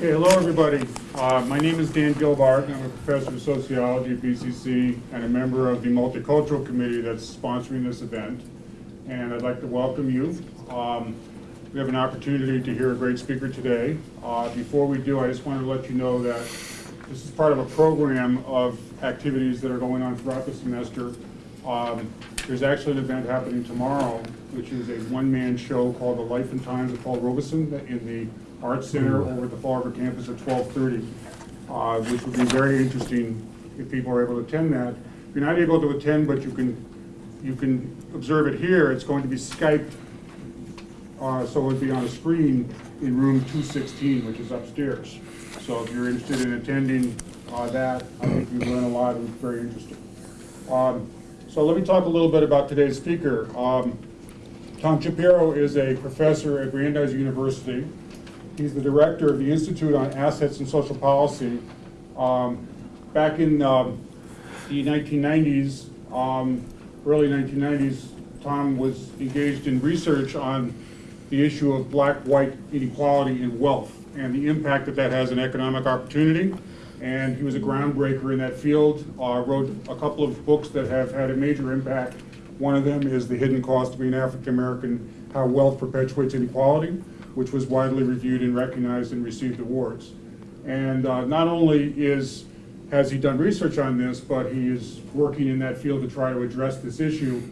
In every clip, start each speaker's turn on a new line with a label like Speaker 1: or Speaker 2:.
Speaker 1: Okay, hello, everybody. Uh, My name is Dan Gilbarg. I'm a professor of sociology at BCC and a member of the Multicultural Committee that's sponsoring this event. And I'd like to welcome you. Um, We have an opportunity to hear a great speaker today. Uh, Before we do, I just wanted to let you know that this is part of a program of activities that are going on throughout the semester. Um, There's actually an event happening tomorrow, which is a one-man show called The Life and Times of Paul Robeson in the Arts Center over at the Fall River campus at 12:30, uh, which would be very interesting if people are able to attend that. If you're not able to attend, but you can, you can observe it here, it's going to be Skyped, uh, so it would be on a screen in room 216, which is upstairs. So if you're interested in attending uh, that, I think you'll learn a lot, and it's very interesting. Um, So let me talk a little bit about today's speaker. Um, Tom Shapiro is a professor at Brandeis University. He's the director of the Institute on Assets and Social Policy. Um, Back in um, the 1990s, um, early 1990s, Tom was engaged in research on the issue of black-white inequality in wealth and the impact that that has on economic opportunity. And he was a groundbreaker in that field, uh, wrote a couple of books that have had a major impact. One of them is The Hidden Cost of Being African American, How Wealth Perpetuates Inequality, which was widely reviewed and recognized and received awards. And uh, not only is, has he done research on this, but he is working in that field to try to address this issue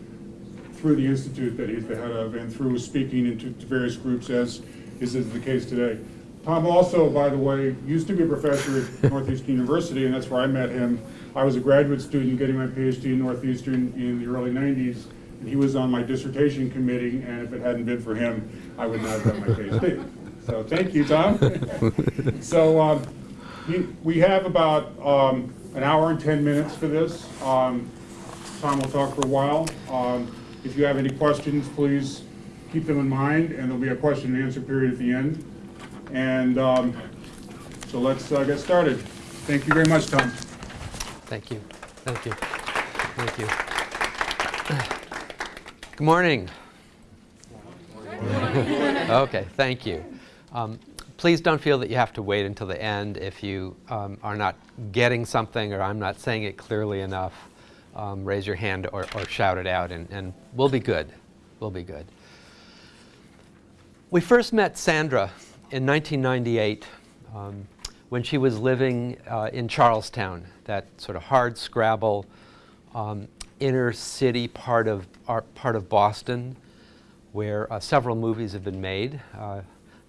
Speaker 1: through the institute that he's the head of and through speaking into to various groups as is the case today. Tom also, by the way, used to be a professor at Northeastern University, and that's where I met him. I was a graduate student getting my PhD in Northeastern in the early 90s, and he was on my dissertation committee, and if it hadn't been for him, I would not have done my PhD. So thank you, Tom. So um, he- we have about um, an hour and 10 minutes for this. Um, Tom will talk for a while. Um, If you have any questions, please keep them in mind, and there'll be a question and answer period at the end. And um, so let's uh, get started. Thank you very much, Tom.
Speaker 2: Thank you. Thank you. Thank you. Good morning. Okay, thank you. Um, Please don't feel that you have to wait until the end if you um, are not getting something or I'm not saying it clearly enough. um, Raise your hand or or shout it out and and we'll be good. We'll be good. We first met Sandra in 1998 um, when she was living uh, in Charlestown, that sort of hard scrabble um, inner city part of, our, part of Boston where uh, several movies have been made uh,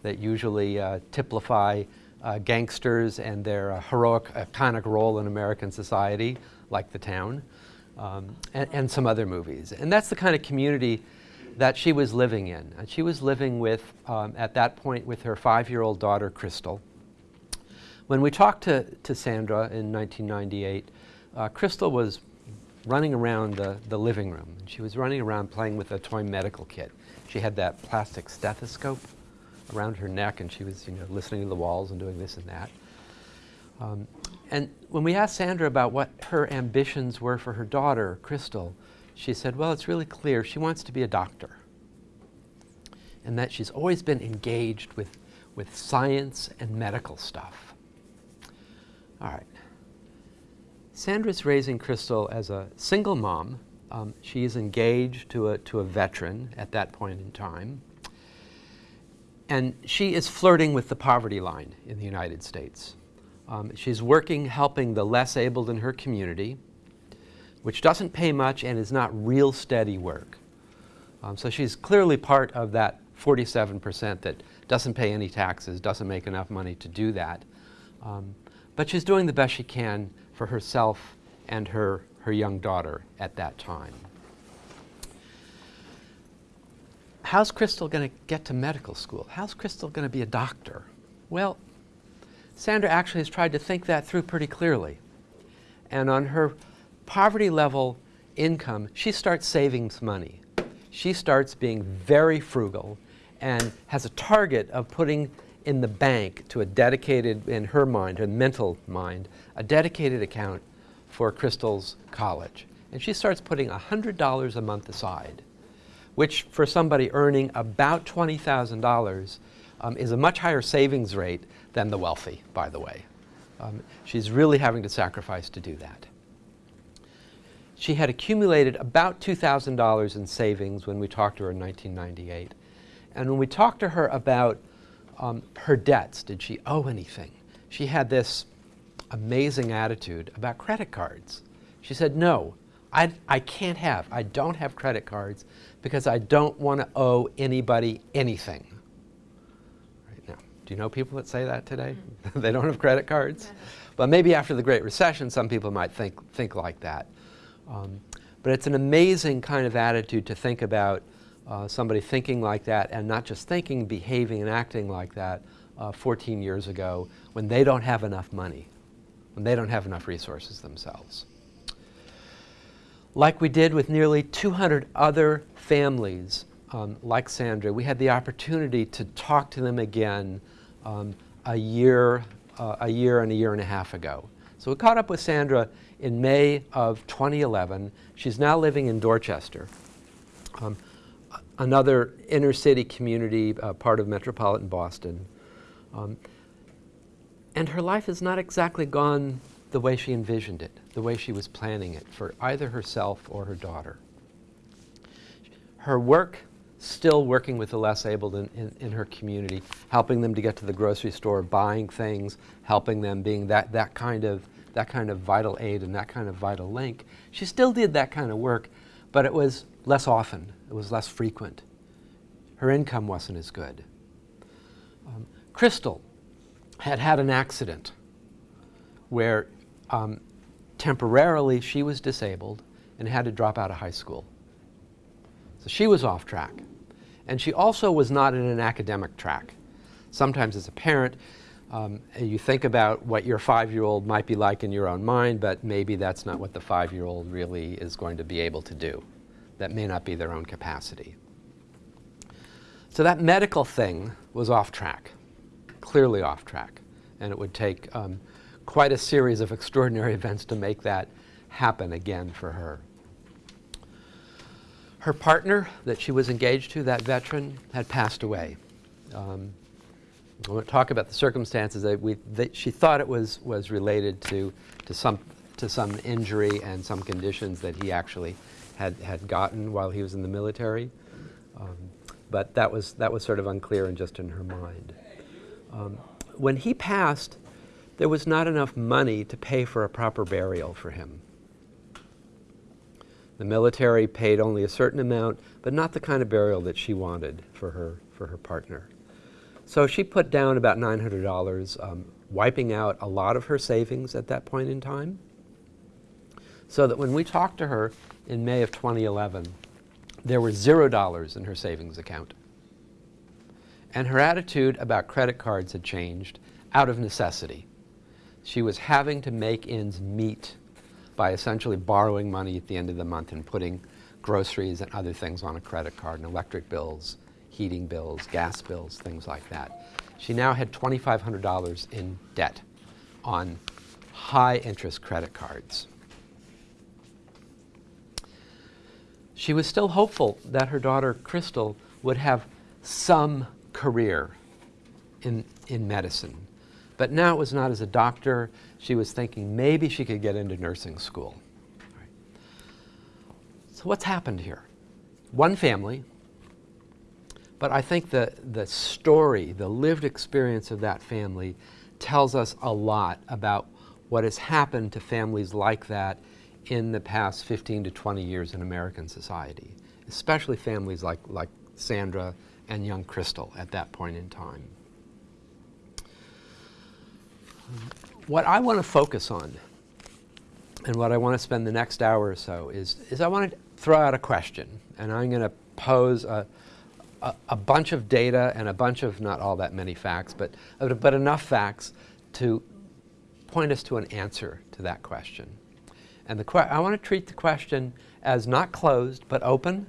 Speaker 2: that usually uh, typify uh, gangsters and their uh, heroic, iconic role in American society, like The Town, um, and, and some other movies. And that's the kind of community that she was living in. And she was living with, um, at that point, with her five-year-old daughter, Crystal. When we talked to, to Sandra in 1998, uh, Crystal was running around the, the living room. She was running around playing with a toy medical kit. She had that plastic stethoscope around her neck, and she was, you know, listening to the walls and doing this and that. Um, and when we asked Sandra about what her ambitions were for her daughter, Crystal, she said, well, it's really clear she wants to be a doctor. And that she's always been engaged with, with science and medical stuff. All right. Sandra's raising Crystal as a single mom. Um, she is engaged to a, to a veteran at that point in time. And she is flirting with the poverty line in the United States. Um, she's working helping the less abled in her community, which doesn't pay much and is not real steady work. Um, so she's clearly part of that 47% that doesn't pay any taxes, doesn't make enough money to do that. Um, but she's doing the best she can for herself and her, her young daughter at that time. How's Crystal going to get to medical school? How's Crystal going to be a doctor? Well, Sandra actually has tried to think that through pretty clearly. And on her poverty level income, she starts saving money. She starts being very frugal and has a target of putting in the bank to a dedicated, in her mind, her mental mind, a dedicated account for Crystal's college. And she starts putting $100 a month aside, which for somebody earning about $20,000 um, is a much higher savings rate than the wealthy, by the way. Um, she's really having to sacrifice to do that. She had accumulated about $2,000 in savings when we talked to her in 1998. And when we talked to her about um, her debts, did she owe anything? She had this amazing attitude about credit cards. She said, no, I, I can't have, I don't have credit cards because I don't want to owe anybody anything. Right now, do you know people that say that today? they don't have credit cards? But maybe after the Great Recession, some people might think, think like that. Um, but it's an amazing kind of attitude to think about uh, somebody thinking like that and not just thinking, behaving and acting like that uh, 14 years ago when they don't have enough money, when they don't have enough resources themselves. Like we did with nearly 200 other families um, like Sandra, we had the opportunity to talk to them again um, a year, uh, a year and a year and a half ago. So we caught up with Sandra in May of 2011. She's now living in Dorchester, um, another inner city community, uh, part of metropolitan Boston. Um, and her life has not exactly gone the way she envisioned it, the way she was planning it for either herself or her daughter. Her work, still working with the less able in, in, in, her community, helping them to get to the grocery store, buying things, helping them, being that, that, kind of, that kind of vital aid and that kind of vital link. She still did that kind of work, but it was less often, it was less frequent. Her income wasn't as good. Um, Crystal had had an accident where um, temporarily she was disabled and had to drop out of high school. So she was off track. And she also was not in an academic track. Sometimes as a parent, um, you think about what your five-year-old might be like in your own mind, but maybe that's not what the five-year-old really is going to be able to do. That may not be their own capacity. So that medical thing was off track, clearly off track. And it would take um, quite a series of extraordinary events to make that happen again for her. Her partner that she was engaged to, that veteran, had passed away. Um, I won't talk about the circumstances. That we, that she thought it was, was related to, to, some, to some injury and some conditions that he actually had, had gotten while he was in the military. Um, but that was, that was sort of unclear and just in her mind. Um, when he passed, there was not enough money to pay for a proper burial for him. The military paid only a certain amount, but not the kind of burial that she wanted for her, for her partner. So she put down about $900, um, wiping out a lot of her savings at that point in time, so that when we talked to her in May of 2011, there were zero dollars in her savings account. And her attitude about credit cards had changed out of necessity. She was having to make ends meet by essentially borrowing money at the end of the month and putting groceries and other things on a credit card, and electric bills, heating bills, gas bills, things like that. She now had $2,500 in debt on high interest credit cards. She was still hopeful that her daughter, Crystal, would have some career in, in medicine. But now it was not as a doctor. She was thinking maybe she could get into nursing school. Right. So what's happened here? One family, but I think the, the story, the lived experience of that family tells us a lot about what has happened to families like that in the past 15 to 20 years in American society, especially families like, like Sandra and young Crystal at that point in time. What I want to focus on and what I want to spend the next hour or so is, is I want to throw out a question and I'm going to pose a, a, a, bunch of data and a bunch of not all that many facts, but, but enough facts to point us to an answer to that question. And the I want to treat the question as not closed, but open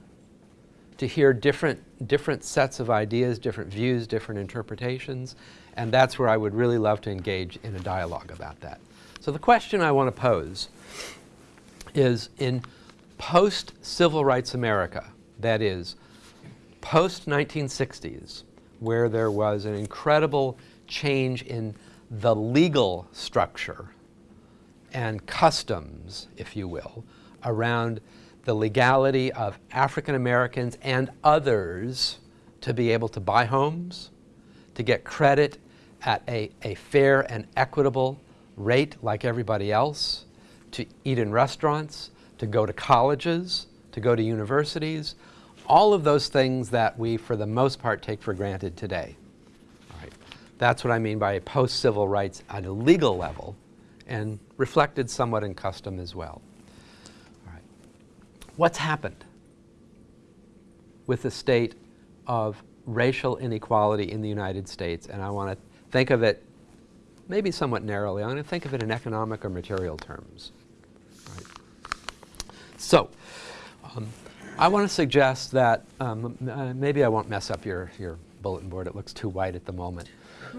Speaker 2: to hear different, different sets of ideas, different views, different interpretations, and that's where I would really love to engage in a dialogue about that. So the question I want to pose is in post-civil rights America, that is, post-1960s, where there was an incredible change in the legal structure and customs, if you will, around the legality of African Americans and others to be able to buy homes, to get credit at a, a fair and equitable rate like everybody else, to eat in restaurants, to go to colleges, to go to universities, all of those things that we, for the most part, take for granted today. All right. That's what I mean by post-civil rights at a legal level and reflected somewhat in custom as well. All right. What's happened with the state of racial inequality in the United States? And I want to think of it maybe somewhat narrowly. I'm going to think of it in economic or material terms. Right. So, um, I want to suggest that um, uh, maybe I won't mess up your, your bulletin board. It looks too white at the moment.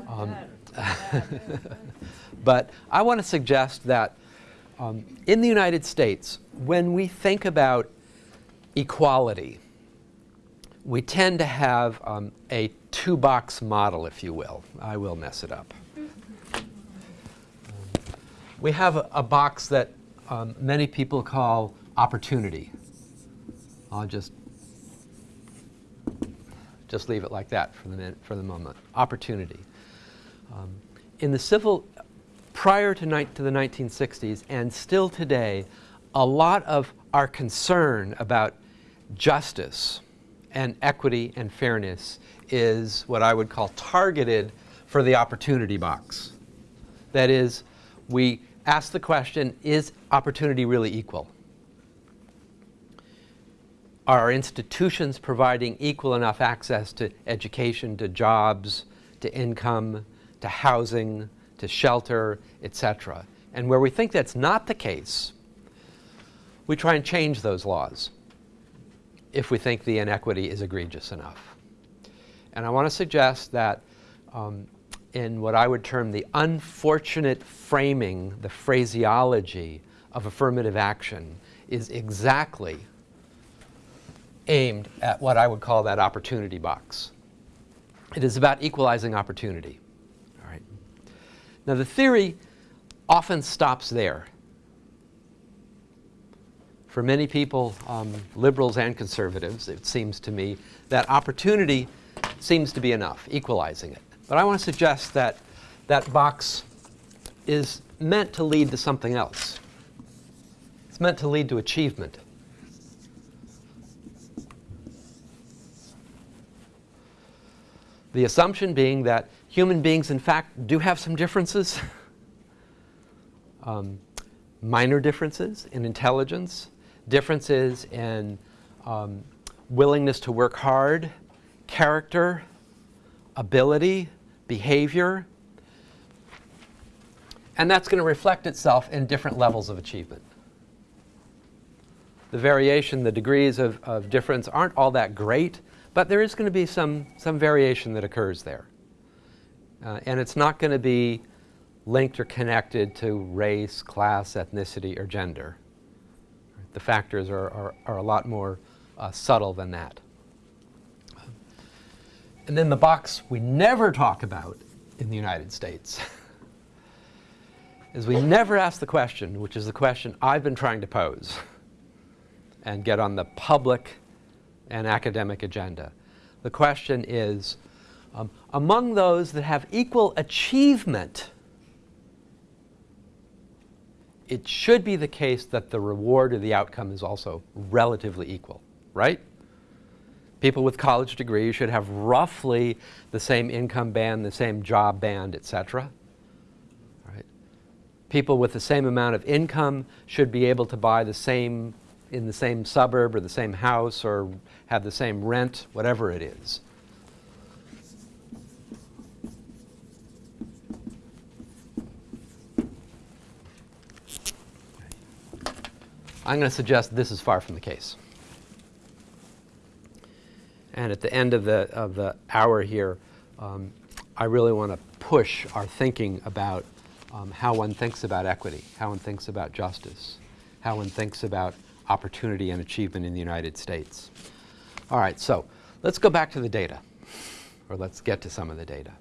Speaker 2: Um, but I want to suggest that um, in the United States, when we think about equality, we tend to have um, a two-box model, if you will. I will mess it up. we have a, a box that um, many people call opportunity. I'll just just leave it like that for the for the moment. Opportunity. Um, in the civil, prior to, to the 1960s and still today, a lot of our concern about justice and equity and fairness is what I would call targeted for the opportunity box. That is, we ask the question, is opportunity really equal? Are our institutions providing equal enough access to education, to jobs, to income, to housing, to shelter, etc.? And where we think that's not the case, we try and change those laws if we think the inequity is egregious enough. And I want to suggest that um, in what I would term the unfortunate framing, the phraseology of affirmative action is exactly aimed at what I would call that opportunity box. It is about equalizing opportunity. Now the theory often stops there. For many people, um, liberals and conservatives, it seems to me that opportunity seems to be enough, equalizing it. But I want to suggest that that box is meant to lead to something else. It's meant to lead to achievement. The assumption being that human beings, in fact, do have some differences, um, minor differences in intelligence, differences in um, willingness to work hard, character, ability, behavior, and that's going to reflect itself in different levels of achievement. The variation, the degrees of, of difference aren't all that great, but there is going to be some, some variation that occurs there. Uh, and it's not going to be linked or connected to race, class, ethnicity, or gender. The factors are, are, are a lot more uh, subtle than that. And then the box we never talk about in the United States is we never ask the question, which is the question I've been trying to pose and get on the public and academic agenda. The question is, um, among those that have equal achievement, it should be the case that the reward or the outcome is also relatively equal, right? People with college degrees should have roughly the same income band, the same job band, etc. Right? People with the same amount of income should be able to buy the same in the same suburb or the same house or have the same rent, whatever it is. I'm going to suggest this is far from the case. And at the end of the, of the hour here, um, I really want to push our thinking about um, how one thinks about equity, how one thinks about justice, how one thinks about opportunity and achievement in the United States. All right, so let's go back to the data. or let's get to some of the data.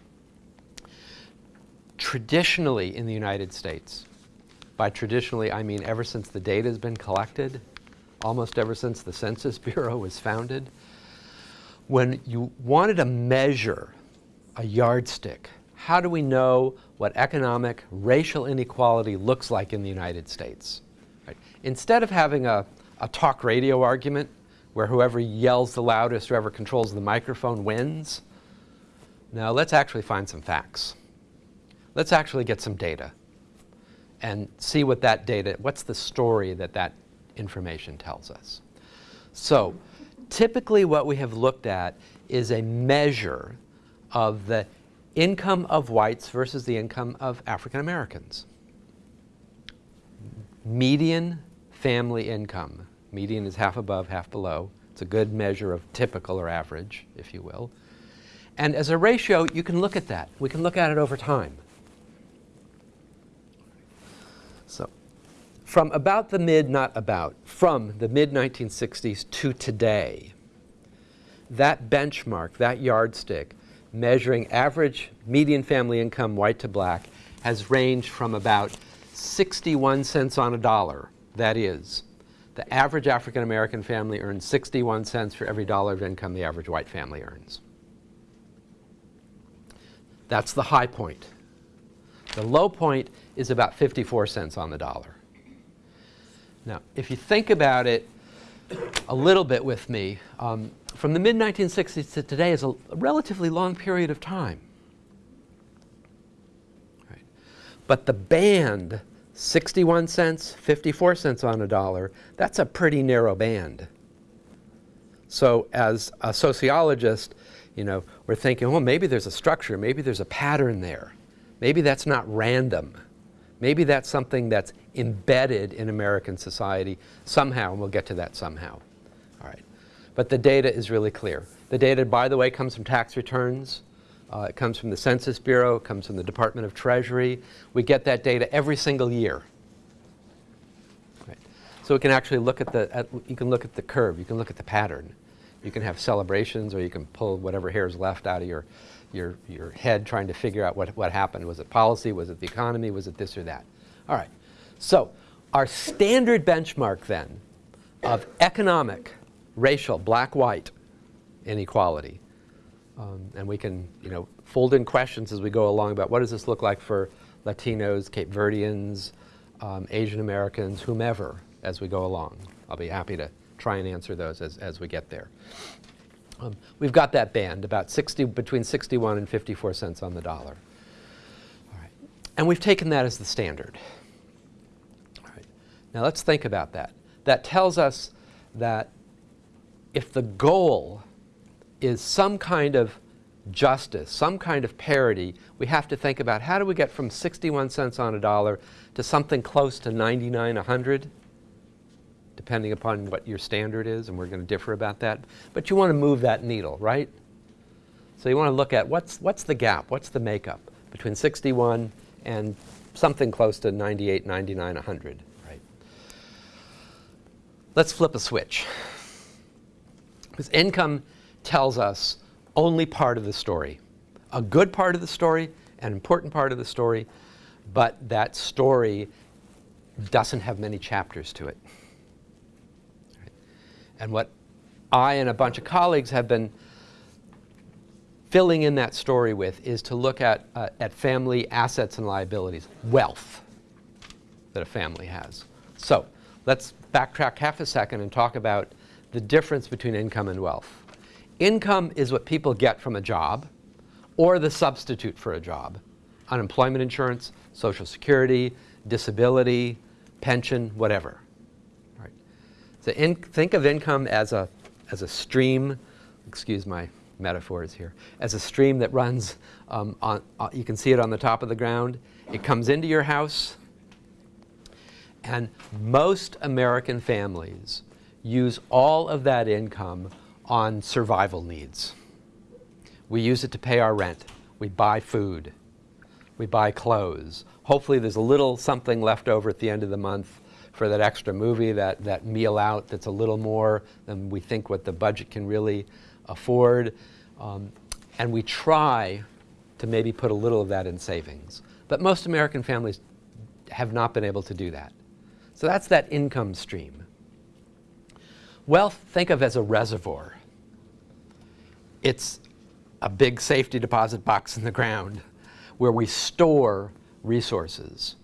Speaker 2: Traditionally in the United States, by traditionally I mean ever since the data has been collected, almost ever since the Census Bureau was founded, when you wanted to measure a yardstick, how do we know what economic racial inequality looks like in the United States? Right? Instead of having a, a talk radio argument where whoever yells the loudest, whoever controls the microphone wins, now let's actually find some facts. Let's actually get some data and see what that data, what's the story that that information tells us. So typically what we have looked at is a measure of the income of whites versus the income of African Americans. Median family income. Median is half above, half below. It's a good measure of typical or average, if you will. And as a ratio, you can look at that. We can look at it over time. So from about the mid, not about, from the mid 1960s to today, that benchmark, that yardstick, measuring average median family income, white to black, has ranged from about 61 cents on a dollar. That is, the average African American family earns 61 cents for every dollar of income the average white family earns. That's the high point. The low point is about 54 cents on the dollar. Now, if you think about it a little bit with me, um, from the mid-1960s to today is a, relatively long period of time. Right. But the band, 61 cents, 54 cents on a dollar, that's a pretty narrow band. So as a sociologist, you know, we're thinking, well, maybe there's a structure, maybe there's a pattern there. Maybe that's not random. Maybe that's something that's embedded in American society somehow, and we'll get to that somehow. All right. But the data is really clear. The data, by the way, comes from tax returns. Uh, it comes from the Census Bureau. It comes from the Department of Treasury. We get that data every single year. Right. So we can actually look at the, at, you can look at the curve. You can look at the pattern. You can have celebrations or you can pull whatever hair is left out of your, your, your head trying to figure out what, what happened. Was it policy? Was it the economy? Was it this or that? All right. So our standard benchmark then of economic, racial, black-white inequality, um, and we can you know, fold in questions as we go along about what does this look like for Latinos, Cape Verdeans, um, Asian Americans, whomever, as we go along. I'll be happy to try and answer those as, as we get there. Um, we've got that band, about 60, between 61 and 54 cents on the dollar. And we've taken that as the standard. Now let's think about that. That tells us that if the goal is some kind of justice, some kind of parity, we have to think about how do we get from 61 cents on a dollar to something close to 99, 100? Depending upon what your standard is, and we're going to differ about that. But you want to move that needle, right? So you want to look at what's, what's the gap, what's the makeup between 61 and something close to 98, 99, 100, right? Let's flip a switch. Because income tells us only part of the story. A good part of the story, an important part of the story, but that story doesn't have many chapters to it. And what I and a bunch of colleagues have been filling in that story with is to look at, uh, at family assets and liabilities, wealth that a family has. So let's backtrack half a second and talk about the difference between income and wealth. Income is what people get from a job or the substitute for a job. Unemployment insurance, Social Security, disability, pension, whatever. So in, think of income as a, as a stream, excuse my metaphors here, as a stream that runs, um, on, uh, you can see it on the top of the ground. It comes into your house, and most American families use all of that income on survival needs. We use it to pay our rent. We buy food. We buy clothes. Hopefully there's a little something left over at the end of the month for that extra movie, that, that meal out that's a little more than we think what the budget can really afford. Um, and we try to maybe put a little of that in savings. But most American families have not been able to do that. So that's that income stream. Wealth, think of as a reservoir. It's a big safety deposit box in the ground where we store resources,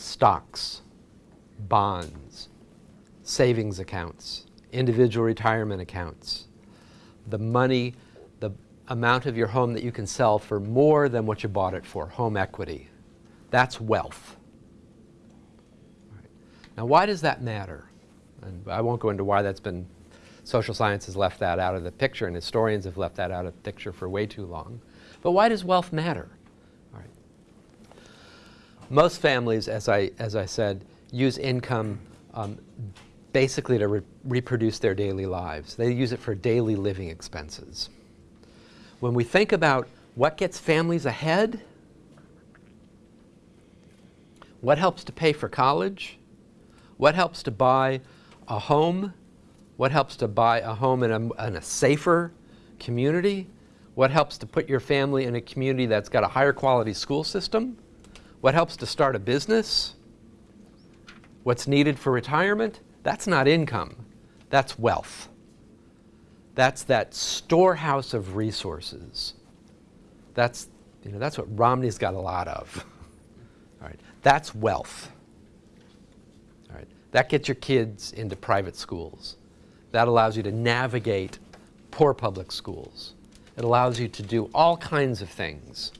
Speaker 2: stocks, bonds, savings accounts, individual retirement accounts, the money, the amount of your home that you can sell for more than what you bought it for, home equity. That's wealth. Now, why does that matter? And I won't go into why that's been, social science has left that out of the picture, and historians have left that out of the picture for way too long. But why does wealth matter? Most families, as I, as I said, use income um, basically to re reproduce their daily lives. They use it for daily living expenses. When we think about what gets families ahead, what helps to pay for college, what helps to buy a home, what helps to buy a home in a, in a safer community, what helps to put your family in a community that's got a higher quality school system, what helps to start a business, what's needed for retirement, that's not income, that's wealth. That's that storehouse of resources. That's, you know, that's what Romney's got a lot of. All right, that's wealth. All right, that gets your kids into private schools. That allows you to navigate poor public schools. It allows you to do all kinds of things.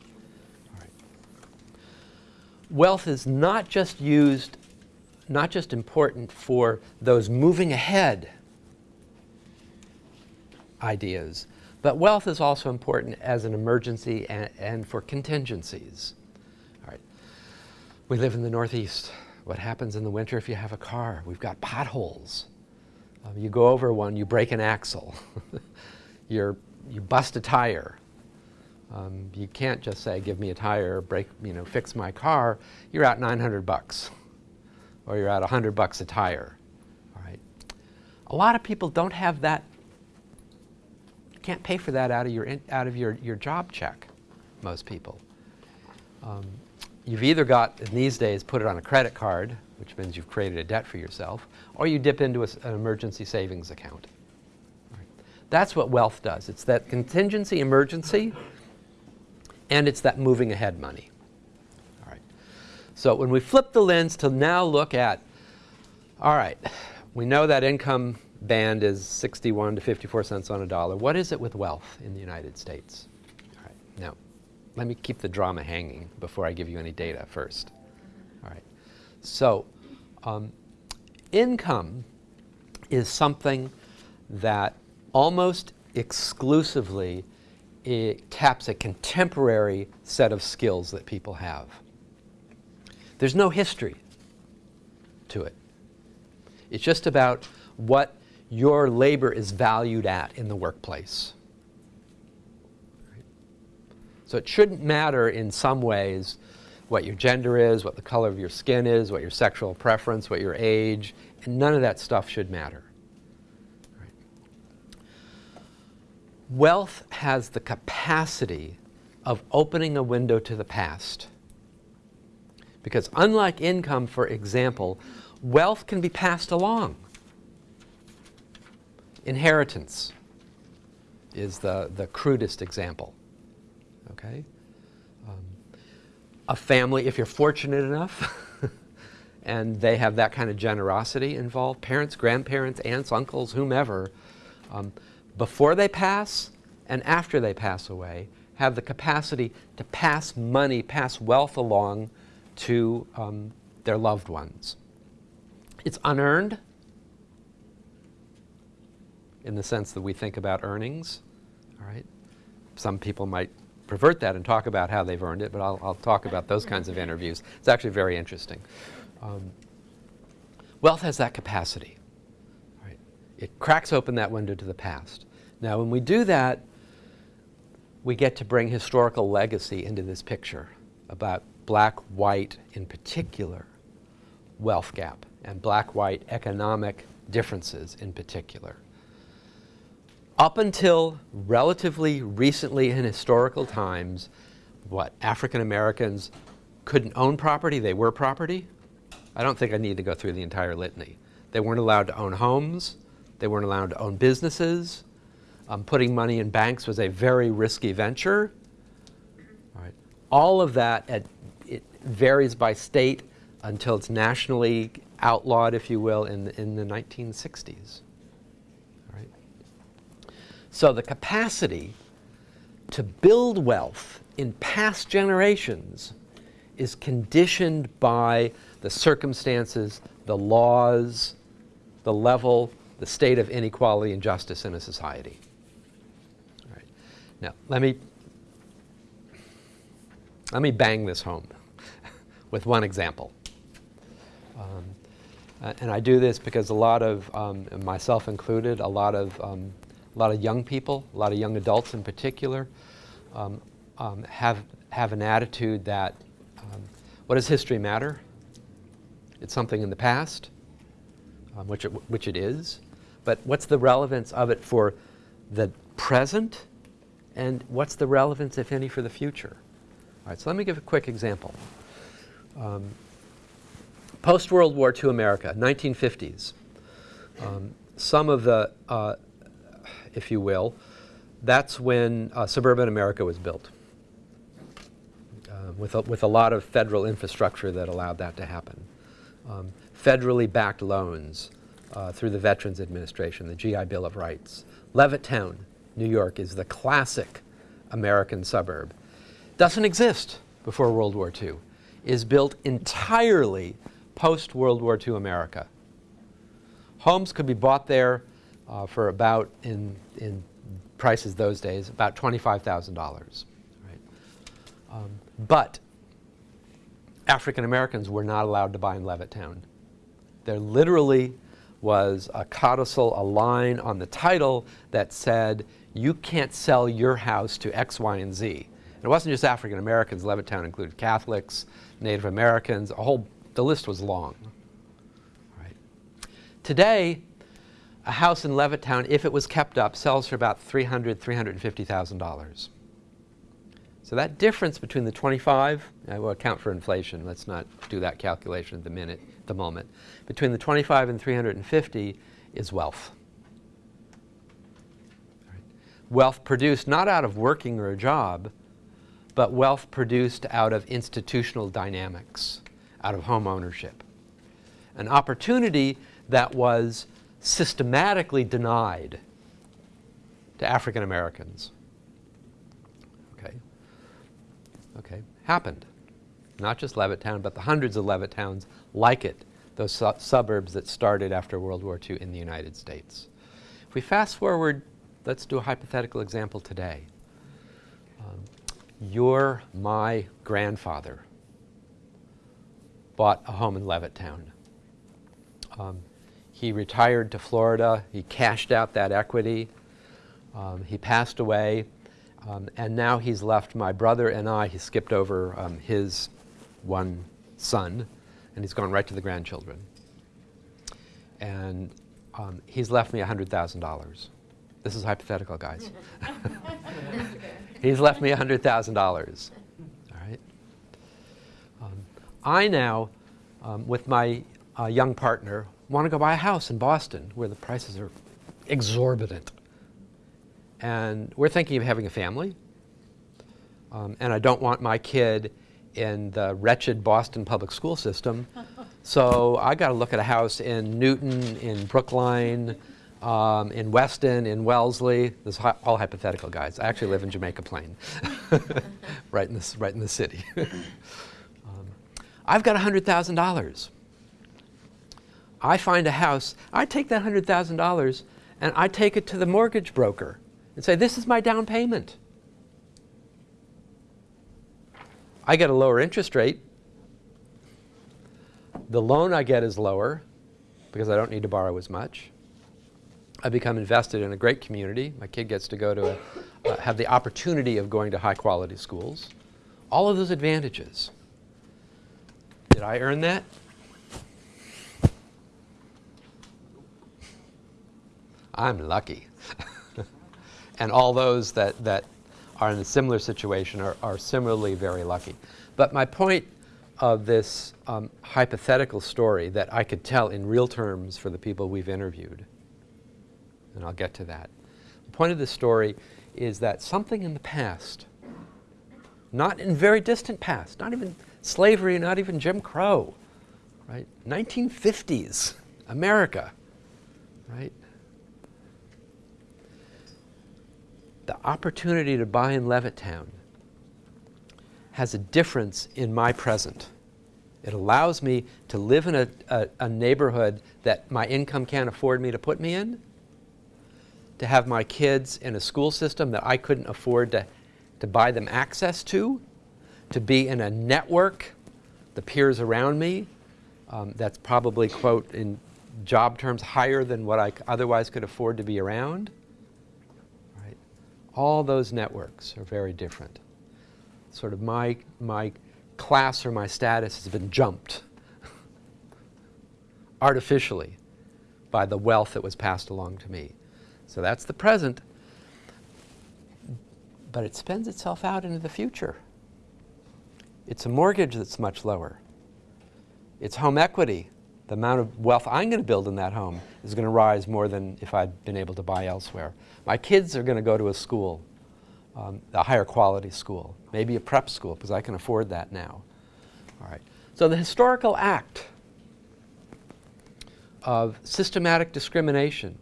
Speaker 2: Wealth is not just used not just important for those moving ahead ideas, but wealth is also important as an emergency and, and, for contingencies. All right. We live in the Northeast. What happens in the winter if you have a car? We've got potholes. Um, you go over one, you break an axle. You're, you bust a tire. Um, you can't just say, give me a tire, break, you know, fix my car. You're out 900 bucks or you're at 100 bucks a tire. All right. A lot of people don't have that, You can't pay for that out of your, out of your, your job check, most people. Um, you've either got, in these days, put it on a credit card, which means you've created a debt for yourself, or you dip into a, an emergency savings account. Right. That's what wealth does. It's that contingency emergency, and it's that moving ahead money. All right. So when we flip the lens to now look at, all right, we know that income band is 61 to 54 cents on a dollar. What is it with wealth in the United States? All right, now, let me keep the drama hanging before I give you any data first. All right, so um, income is something that almost exclusively it taps a contemporary set of skills that people have. There's no history to it. It's just about what your labor is valued at in the workplace. So it shouldn't matter in some ways what your gender is, what the color of your skin is, what your sexual preference, what your age, and none of that stuff should matter. Wealth has the capacity of opening a window to the past. Because unlike income, for example, wealth can be passed along. Inheritance is the, the crudest example. Okay? Um, a family, if you're fortunate enough, and they have that kind of generosity involved, parents, grandparents, aunts, uncles, whomever, um, before they pass and after they pass away, have the capacity to pass money, pass wealth along to um, their loved ones. It's unearned in the sense that we think about earnings. All right, some people might pervert that and talk about how they've earned it, but I'll, I'll talk about those kinds of interviews. It's actually very interesting. Um, wealth has that capacity. It cracks open that window to the past. Now, when we do that, we get to bring historical legacy into this picture about black-white in particular wealth gap and black-white economic differences in particular. Up until relatively recently in historical times, what, African Americans couldn't own property, they were property? I don't think I need to go through the entire litany. They weren't allowed to own homes, they weren't allowed to own businesses. Um, putting money in banks was a very risky venture. All, right. All of that, at, it varies by state until it's nationally outlawed, if you will, in, in the 1960s. All right. So the capacity to build wealth in past generations is conditioned by the circumstances, the laws, the level, the state of inequality and justice in a society. Now, let me, let me bang this home with one example. Um, and I do this because a lot of, um, myself included, a lot of, um, a lot of young people, a lot of young adults in particular, um, um, have, have an attitude that um, what does history matter? It's something in the past, which, it, which it is, but what's the relevance of it for the present and what's the relevance, if any, for the future? All right, so let me give a quick example. Um, Post-World War II America, 1950s. Um, some of the, uh, if you will, that's when uh, suburban America was built uh, with, a, with a lot of federal infrastructure that allowed that to happen. Um, federally backed loans uh, through the Veterans Administration, the GI Bill of Rights. Levittown, New York is the classic American suburb. Doesn't exist before World War II. Is built entirely post-World War II America. Homes could be bought there uh, for about, in, in prices those days, about $25,000. Right? Um, but African Americans were not allowed to buy in Levittown. There literally was a codicil, a line on the title that said, you can't sell your house to X, Y, and Z. And it wasn't just African Americans. Levittown included Catholics, Native Americans, a whole the list was long. Today, a house in Levittown, if it was kept up, sells for about $300,000, $350,000. So that difference between the 25, I will account for inflation, let's not do that calculation at the minute, the moment. Between the 25 and 350 is wealth. Wealth produced not out of working or a job, but wealth produced out of institutional dynamics out of home ownership. An opportunity that was systematically denied to African Americans. Okay. Okay. Happened. Not just Levittown, but the hundreds of Levittowns like it, those su suburbs that started after World War II in the United States. If we fast forward, let's do a hypothetical example today. Um, you're my grandfather bought a home in Levittown. Um, he retired to Florida. He cashed out that equity. Um, he passed away. Um, and now he's left my brother and I. He skipped over um, his one son, and he's gone right to the grandchildren. And um, he's left me $100,000. This is hypothetical, guys. he's left me $100,000. All right. I now, um, with my uh, young partner, want to go buy a house in Boston where the prices are exorbitant. And we're thinking of having a family. Um, and I don't want my kid in the wretched Boston public school system. so I got to look at a house in Newton, in Brookline, um, in Weston, in Wellesley. This is all hypothetical, guys. I actually live in Jamaica Plain, right in this, right in the city. I've got $100,000. I find a house, I take that $100,000 and I take it to the mortgage broker and say, this is my down payment. I get a lower interest rate. The loan I get is lower because I don't need to borrow as much. I become invested in a great community. My kid gets to go to, a, uh, have the opportunity of going to high quality schools. All of those advantages. Did I earn that? I'm lucky. and all those that, that are in a similar situation are, are similarly very lucky. But my point of this um, hypothetical story that I could tell in real terms for the people we've interviewed, and I'll get to that. The point of this story is that something in the past, not in very distant past, not even slavery, not even Jim Crow, right? 1950s America, right? The opportunity to buy in Levittown has a difference in my present. It allows me to live in a, a, a, neighborhood that my income can't afford me to put me in, to have my kids in a school system that I couldn't afford to, to buy them access to, to be in a network, the peers around me, um, that's probably, quote, in job terms, higher than what I otherwise could afford to be around. Right? All those networks are very different sort of my, my class or my status has been jumped artificially by the wealth that was passed along to me. So that's the present, but it spends itself out into the future. It's a mortgage that's much lower. It's home equity. The amount of wealth I'm going to build in that home is going to rise more than if I'd been able to buy elsewhere. My kids are going to go to a school um, a higher quality school, maybe a prep school, because I can afford that now. All right. So the historical act of systematic discrimination,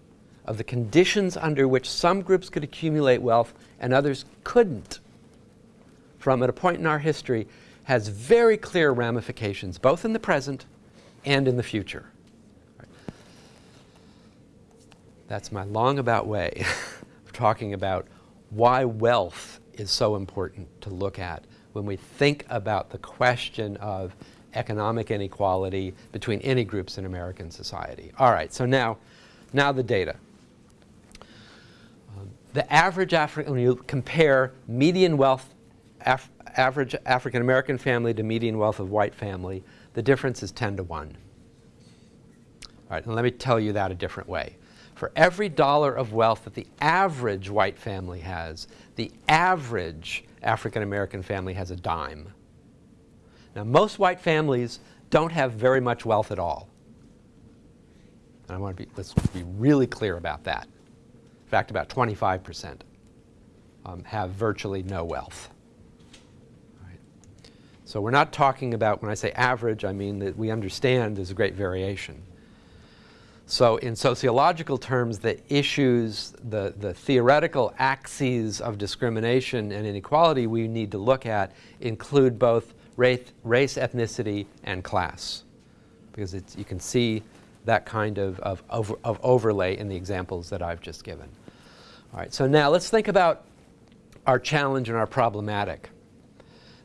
Speaker 2: of the conditions under which some groups could accumulate wealth and others couldn't, from at a point in our history, has very clear ramifications, both in the present and in the future. That's my long about way of talking about why wealth is so important to look at when we think about the question of economic inequality between any groups in American society. All right, so now, now the data. The average African, when you compare median wealth, Af average African American family to median wealth of white family, the difference is 10 to 1. All right, and let me tell you that a different way for every dollar of wealth that the average white family has, the average African American family has a dime. Now, most white families don't have very much wealth at all. And I want to be, let's be really clear about that. In fact, about 25% um, have virtually no wealth. Right. So we're not talking about, when I say average, I mean that we understand there's a great variation. So in sociological terms, the issues, the, the theoretical axes of discrimination and inequality we need to look at include both race, race ethnicity, and class. Because you can see that kind of, of, of, of overlay in the examples that I've just given. All right, so now let's think about our challenge and our problematic.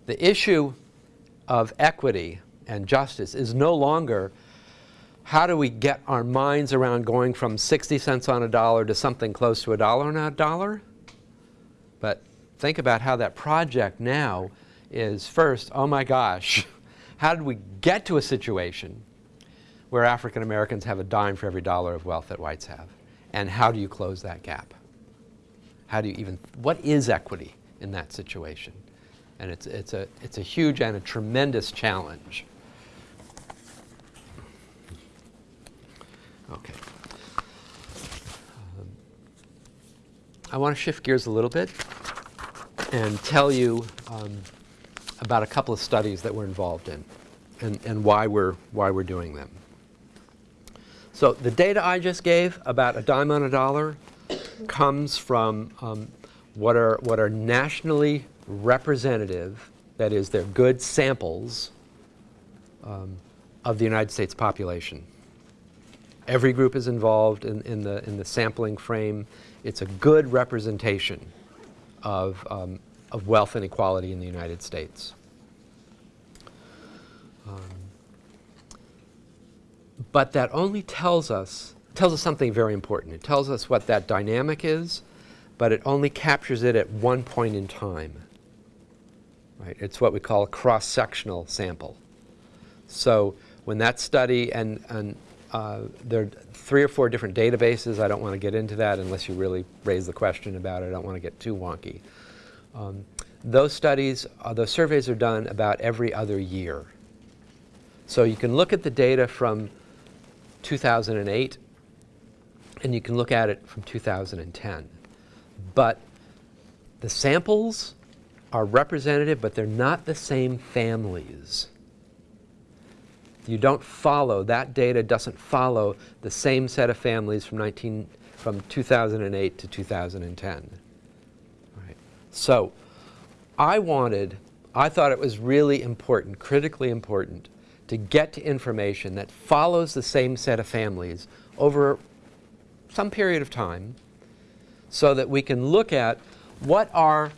Speaker 2: The issue of equity and justice is no longer how do we get our minds around going from 60 cents on a dollar to something close to a dollar on a dollar? But think about how that project now is first, oh my gosh, how did we get to a situation where African Americans have a dime for every dollar of wealth that whites have? And how do you close that gap? How do you even, what is equity in that situation? And it's, it's, a, it's a huge and a tremendous challenge. Okay. Um, I want to shift gears a little bit and tell you um, about a couple of studies that we're involved in and, and why, we're, why we're doing them. So the data I just gave about a dime on a dollar comes from um, what, are, what are nationally representative, that is, they're good samples um, of the United States population. Every group is involved in, in, the, in the sampling frame. It's a good representation of, um, of wealth inequality in the United States. Um, but that only tells us, tells us something very important. It tells us what that dynamic is, but it only captures it at one point in time. Right? It's what we call a cross-sectional sample. So when that study, and, and uh, there are three or four different databases. I don't want to get into that unless you really raise the question about it. I don't want to get too wonky. Um, those studies, uh, those surveys are done about every other year. So you can look at the data from 2008 and you can look at it from 2010. But the samples are representative, but they're not the same families. You don't follow, that data doesn't follow the same set of families from, 19, from 2008 to 2010. Right. So I wanted, I thought it was really important, critically important, to get to information that follows the same set of families over some period of time so that we can look at what are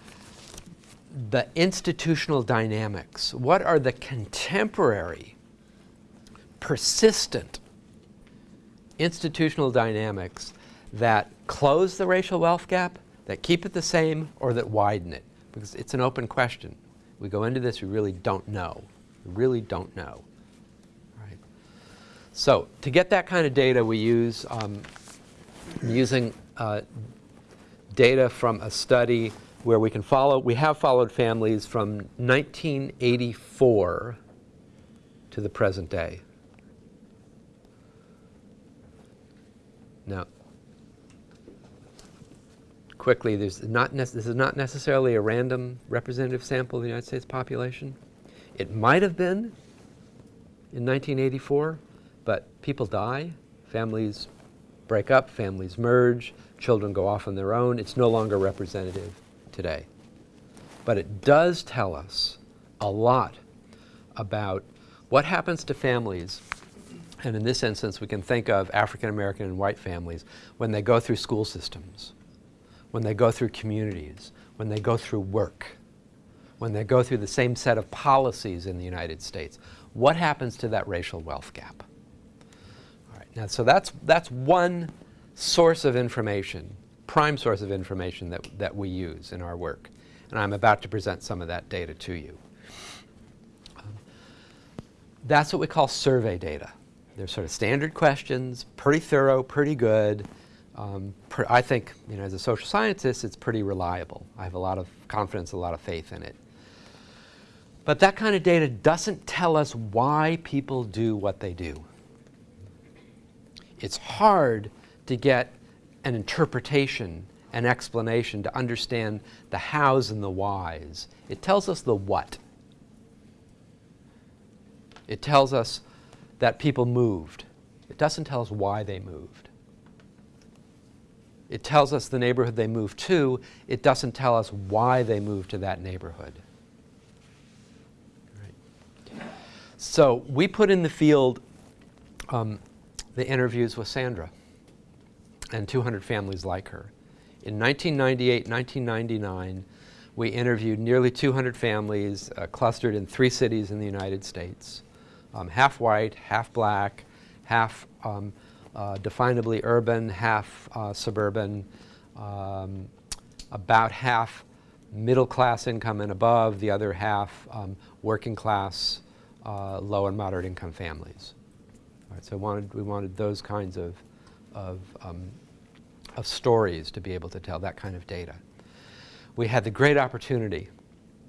Speaker 2: the institutional dynamics, what are the contemporary, persistent institutional dynamics that close the racial wealth gap, that keep it the same, or that widen it? Because it's an open question. We go into this, we really don't know. We really don't know. Right. So to get that kind of data, we use um, using uh, data from a study where we can follow, we have followed families from 1984 to the present day. Now, quickly, there's not this is not necessarily a random representative sample of the United States population. It might have been in 1984, but people die, families break up, families merge, children go off on their own. It's no longer representative today. But it does tell us a lot about what happens to families, and in this instance we can think of African American and white families, when they go through school systems, when they go through communities, when they go through work, when they go through the same set of policies in the United States. What happens to that racial wealth gap? Now so that's, that's one source of information, prime source of information that, that we use in our work. And I'm about to present some of that data to you. Um, that's what we call survey data. They're sort of standard questions, pretty thorough, pretty good. Um, I think, you know, as a social scientist, it's pretty reliable. I have a lot of confidence, a lot of faith in it. But that kind of data doesn't tell us why people do what they do. It's hard to get an interpretation, an explanation, to understand the hows and the whys. It tells us the what. It tells us that people moved. It doesn't tell us why they moved. It tells us the neighborhood they moved to. It doesn't tell us why they moved to that neighborhood. Right. So we put in the field um, the interviews with Sandra and 200 families like her. In 1998, 1999, we interviewed nearly 200 families uh, clustered in three cities in the United States, um, half white, half black, half um, uh, definably urban, half uh, suburban, um, about half middle class income and above, the other half um, working class, uh, low and moderate income families. So wanted, we wanted those kinds of of, um, of stories to be able to tell that kind of data. We had the great opportunity,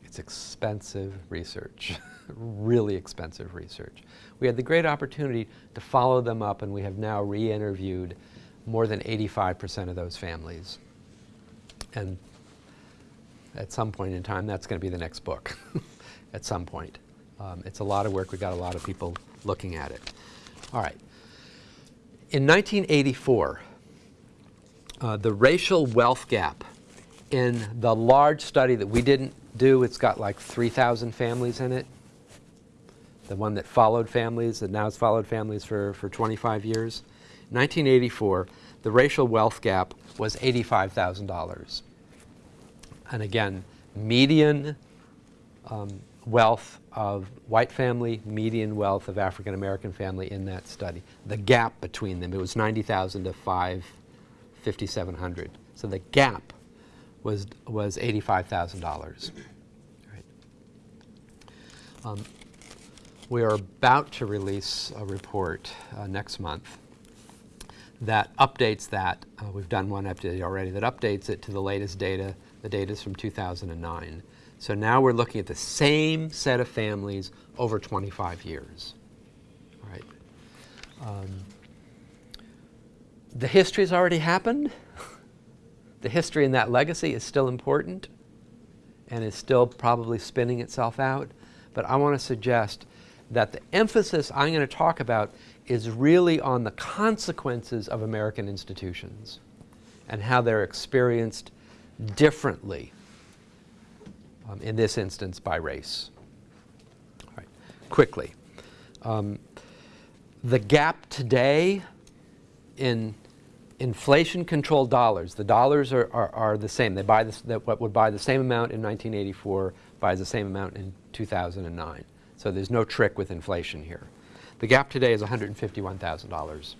Speaker 2: it's expensive research, really expensive research. We had the great opportunity to follow them up and we have now re-interviewed more than 85% of those families. And at some point in time, that's going to be the next book, at some point. Um, it's a lot of work. We've got a lot of people looking at it. All right. In 1984, uh, the racial wealth gap in the large study that we didn't do, it's got like 3,000 families in it. The one that followed families, that now has followed families for, for 25 years. 1984, the racial wealth gap was $85,000. And again, median um, wealth of white family, median wealth of African American family in that study. The gap between them, it was 90,000 to 5, 5,700. So the gap was, was $85,000. Right. Um, we are about to release a report uh, next month that updates that. Uh, we've done one update already that updates it to the latest data. The data is from 2009. So now we're looking at the same set of families over 25 years. All right. Um, the history has already happened. the history and that legacy is still important and is still probably spinning itself out. But I want to suggest that the emphasis I'm going to talk about is really on the consequences of American institutions and how they're experienced differently, um, in this instance by race. Quickly. Um, the gap today in inflation controlled dollars, the dollars are, are, are the same. They buy this, what would buy the same amount in 1984 buys the same amount in 2009. So there's no trick with inflation here. The gap today is $151,000.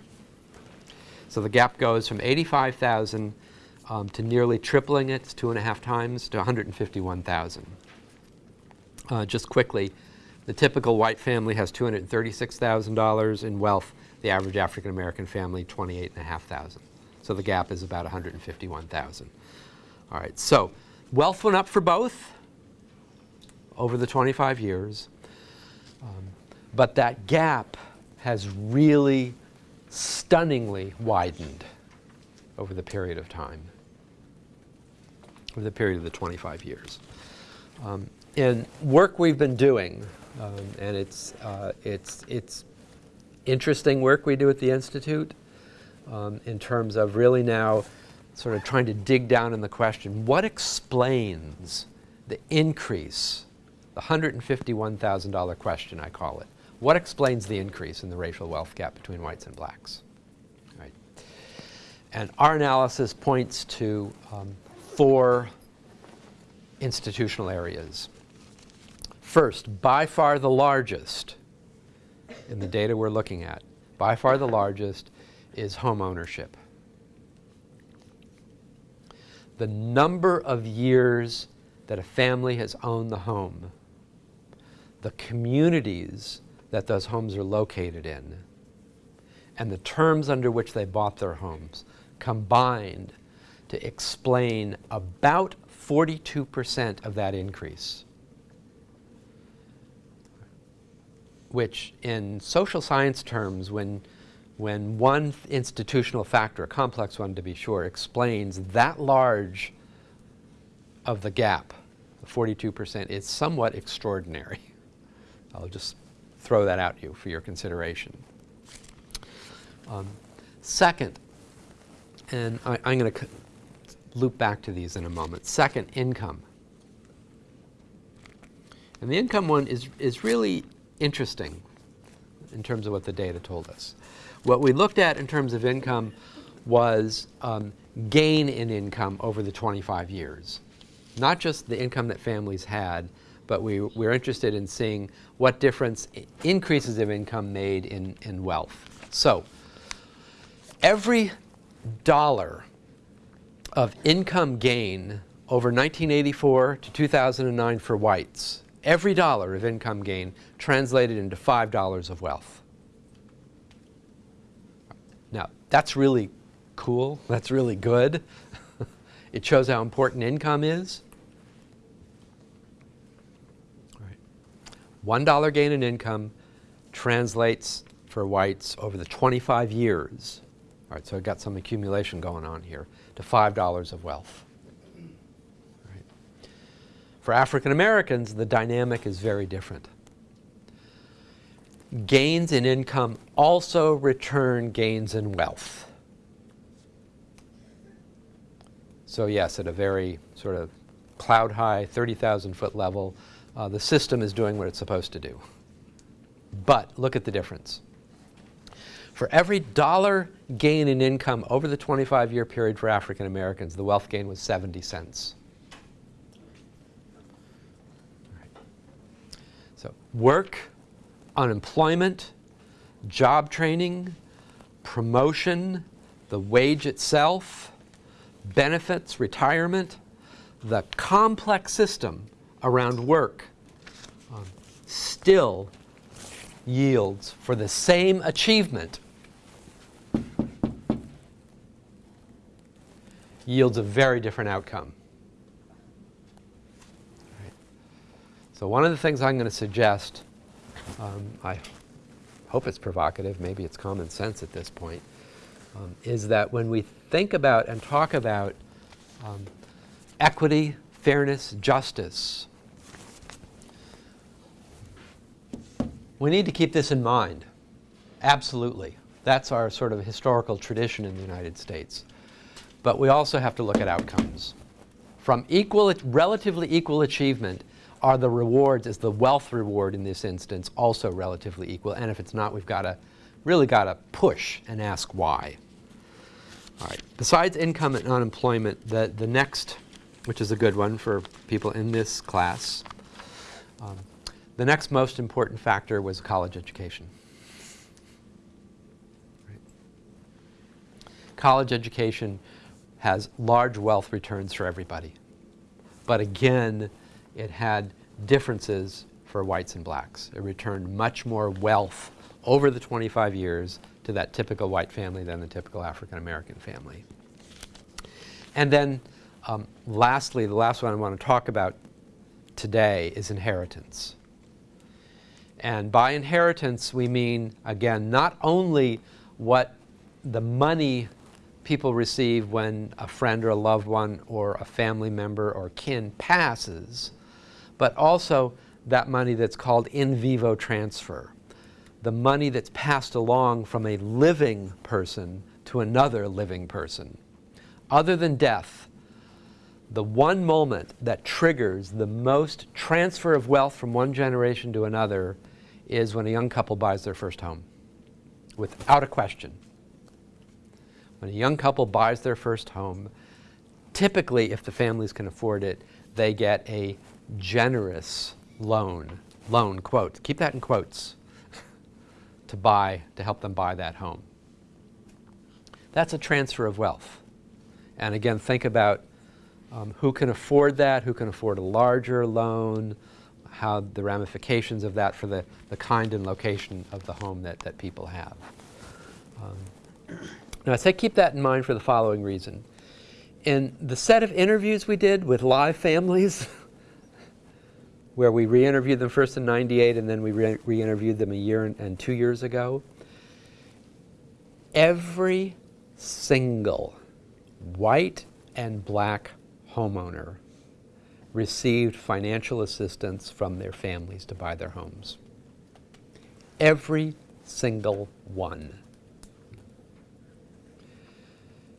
Speaker 2: So the gap goes from 85,000 um, to nearly tripling it, two and a half times, to 151,000. Uh, just quickly, the typical white family has $236,000 in wealth. The average African American family, 28,500. So the gap is about 151,000. All right, so wealth went up for both over the 25 years. Um, but that gap has really stunningly widened over the period of time, over the period of the 25 years. Um, in work we've been doing, um, and it's, uh, it's, it's interesting work we do at the Institute um, in terms of really now sort of trying to dig down in the question, what explains the increase the $151,000 question, I call it. What explains the increase in the racial wealth gap between whites and blacks? Right. And our analysis points to um, four institutional areas. First, by far the largest in the data we're looking at, by far the largest is home ownership. The number of years that a family has owned the home the communities that those homes are located in and the terms under which they bought their homes combined to explain about 42% of that increase. Which in social science terms, when, when one institutional factor, a complex one to be sure, explains that large of the gap, 42%, is somewhat extraordinary. I'll just throw that out to you for your consideration. Um, second, and I, am going to loop back to these in a moment. Second, income. And the income one is, is really interesting in terms of what the data told us. What we looked at in terms of income was um, gain in income over the 25 years. Not just the income that families had, but we, we're interested in seeing what difference increases of income made in, in wealth. So every dollar of income gain over 1984 to 2009 for whites, every dollar of income gain translated into $5 of wealth. Now, that's really cool. That's really good. it shows how important income is. $1 gain in income translates for whites over the 25 years, all right, so I've got some accumulation going on here, to $5 of wealth. Right. For African Americans, the dynamic is very different. Gains in income also return gains in wealth. So yes, at a very sort of cloud high, 30,000 foot level, uh, the system is doing what it's supposed to do. But look at the difference. For every dollar gain in income over the 25 year period for African Americans, the wealth gain was 70 cents. So, work, unemployment, job training, promotion, the wage itself, benefits, retirement, the complex system around work um, still yields for the same achievement yields a very different outcome. Right. So one of the things I'm going to suggest, um, I hope it's provocative, maybe it's common sense at this point, um, is that when we think about and talk about um, equity, fairness, justice, we need to keep this in mind. Absolutely. That's our sort of historical tradition in the United States. But we also have to look at outcomes. From equal, relatively equal achievement, are the rewards, is the wealth reward in this instance also relatively equal? And if it's not, we've got to really got to push and ask why. All right. Besides income and unemployment, the, the next, which is a good one for people in this class, um, the next most important factor was college education. Right. College education has large wealth returns for everybody. But again, it had differences for whites and blacks. It returned much more wealth over the 25 years to that typical white family than the typical African American family. And then um, lastly, the last one I want to talk about today is inheritance. And by inheritance, we mean, again, not only what the money people receive when a friend or a loved one or a family member or kin passes, but also that money that's called in vivo transfer, the money that's passed along from a living person to another living person. Other than death, the one moment that triggers the most transfer of wealth from one generation to another is when a young couple buys their first home, without a question. When a young couple buys their first home, typically, if the families can afford it, they get a generous loan, loan, quote, keep that in quotes, to buy, to help them buy that home. That's a transfer of wealth. And again, think about um, who can afford that, who can afford a larger loan, how the ramifications of that for the, the kind and location of the home that, that people have. Um, now, I say keep that in mind for the following reason. In the set of interviews we did with live families, where we re-interviewed them first in 98 and then we re-interviewed them a year and two years ago, every single white and black homeowner received financial assistance from their families to buy their homes. Every single one.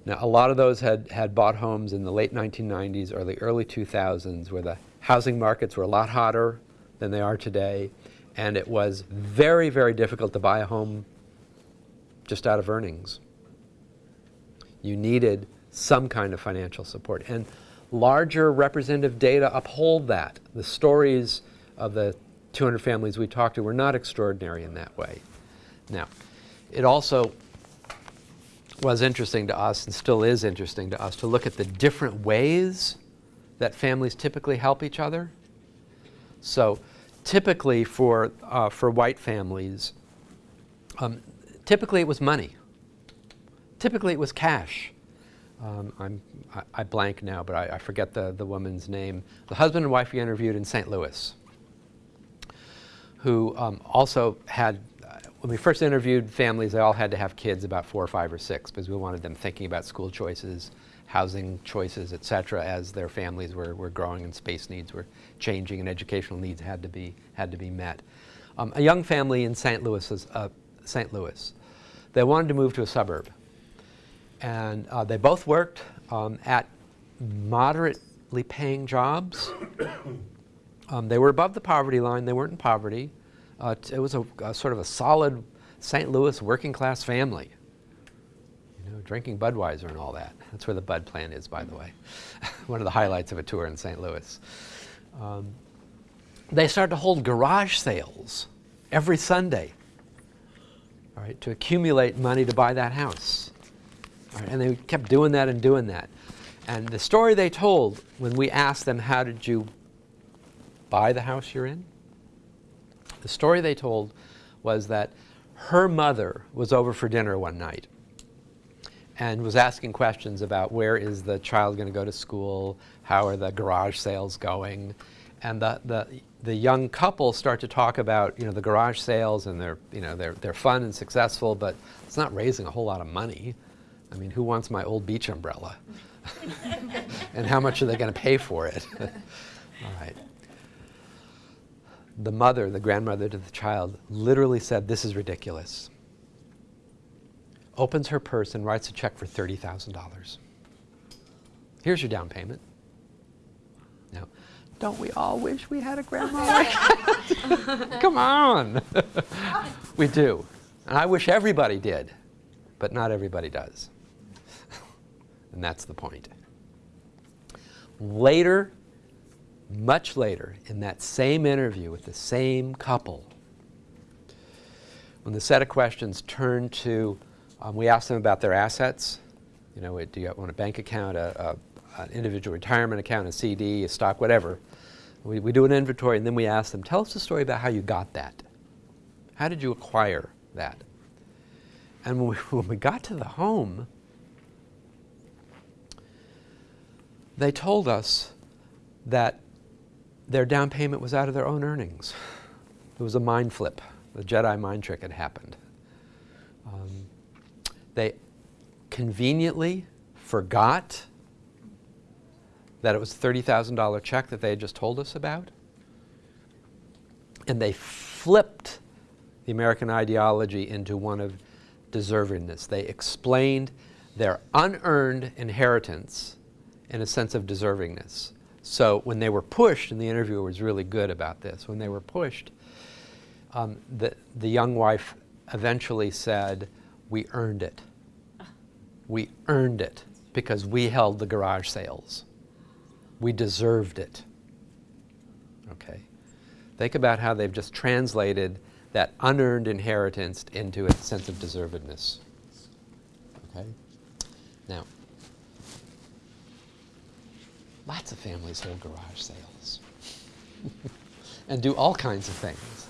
Speaker 2: Now, a lot of those had, had bought homes in the late 1990s or the early 2000s where the housing markets were a lot hotter than they are today. And it was very, very difficult to buy a home just out of earnings. You needed some kind of financial support. And larger representative data uphold that. The stories of the 200 families we talked to were not extraordinary in that way. Now, it also was interesting to us and still is interesting to us to look at the different ways that families typically help each other. So typically for, uh, for white families, um, typically it was money. Typically it was cash. Um, I'm, I, I, blank now, but I, I, forget the, the woman's name. The husband and wife we interviewed in St. Louis, who um, also had when we first interviewed families, they all had to have kids about four or five or six because we wanted them thinking about school choices, housing choices, et cetera, as their families were, were growing and space needs were changing and educational needs had to be, had to be met. Um, a young family in St. Louis, was, uh, St. Louis, they wanted to move to a suburb. And uh, they both worked um, at moderately paying jobs. Um, they were above the poverty line, they weren't in poverty. Uh, it was a, a, sort of a solid St. Louis working class family. You know, drinking Budweiser and all that. That's where the Bud plant is, by the way. One of the highlights of a tour in St. Louis. Um, they started to hold garage sales every Sunday, all right, to accumulate money to buy that house. And they kept doing that and doing that. And the story they told when we asked them, how did you buy the house you're in? The story they told was that her mother was over for dinner one night and was asking questions about where is the child going to go to school, how are the garage sales going, and the, the, the young couple start to talk about you know the garage sales and they're you know they're, they're fun and successful, but it's not raising a whole lot of money. I mean, who wants my old beach umbrella? and how much are they going to pay for it? All right. The mother, the grandmother to the child, literally said, This is ridiculous. Opens her purse and writes a check for $30,000. Here's your down payment. Now, don't we all wish we had a grandma like that? Come on. we do. And I wish everybody did, but not everybody does. and that's the point. Later, much later, in that same interview with the same couple, when the set of questions turned to, um, we asked them about their assets. You know, do you want a bank account, a, a, an individual retirement account, a CD, a stock, whatever. We, we do an inventory and then we ask them, tell us a story about how you got that. How did you acquire that? And when we, when we got to the home, they told us that their down payment was out of their own earnings. It was a mind flip. The Jedi mind trick had happened. Um, they conveniently forgot that it was a $30,000 check that they had just told us about. And they flipped the American ideology into one of deservingness. They explained their unearned inheritance in a sense of deservingness. So when they were pushed, and the interviewer was really good about this, when they were pushed, um, the, the young wife eventually said, we earned it. We earned it because we held the garage sales. We deserved it. Okay? Think about how they've just translated that unearned inheritance into a sense of deservedness. Okay? Now, lots of families hold garage sales and do all kinds of things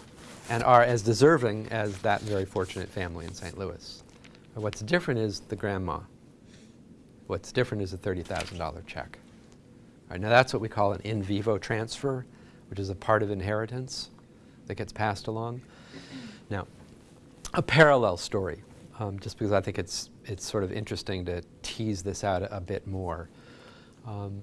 Speaker 2: and are as deserving as that very fortunate family in St. Louis. But what's different is the grandma. What's different is a $30,000 check. Now that's what we call an in vivo transfer, which is a part of inheritance that gets passed along. Now, a parallel story, um, just because I think it's, it's sort of interesting to tease this out a, a bit more. Um,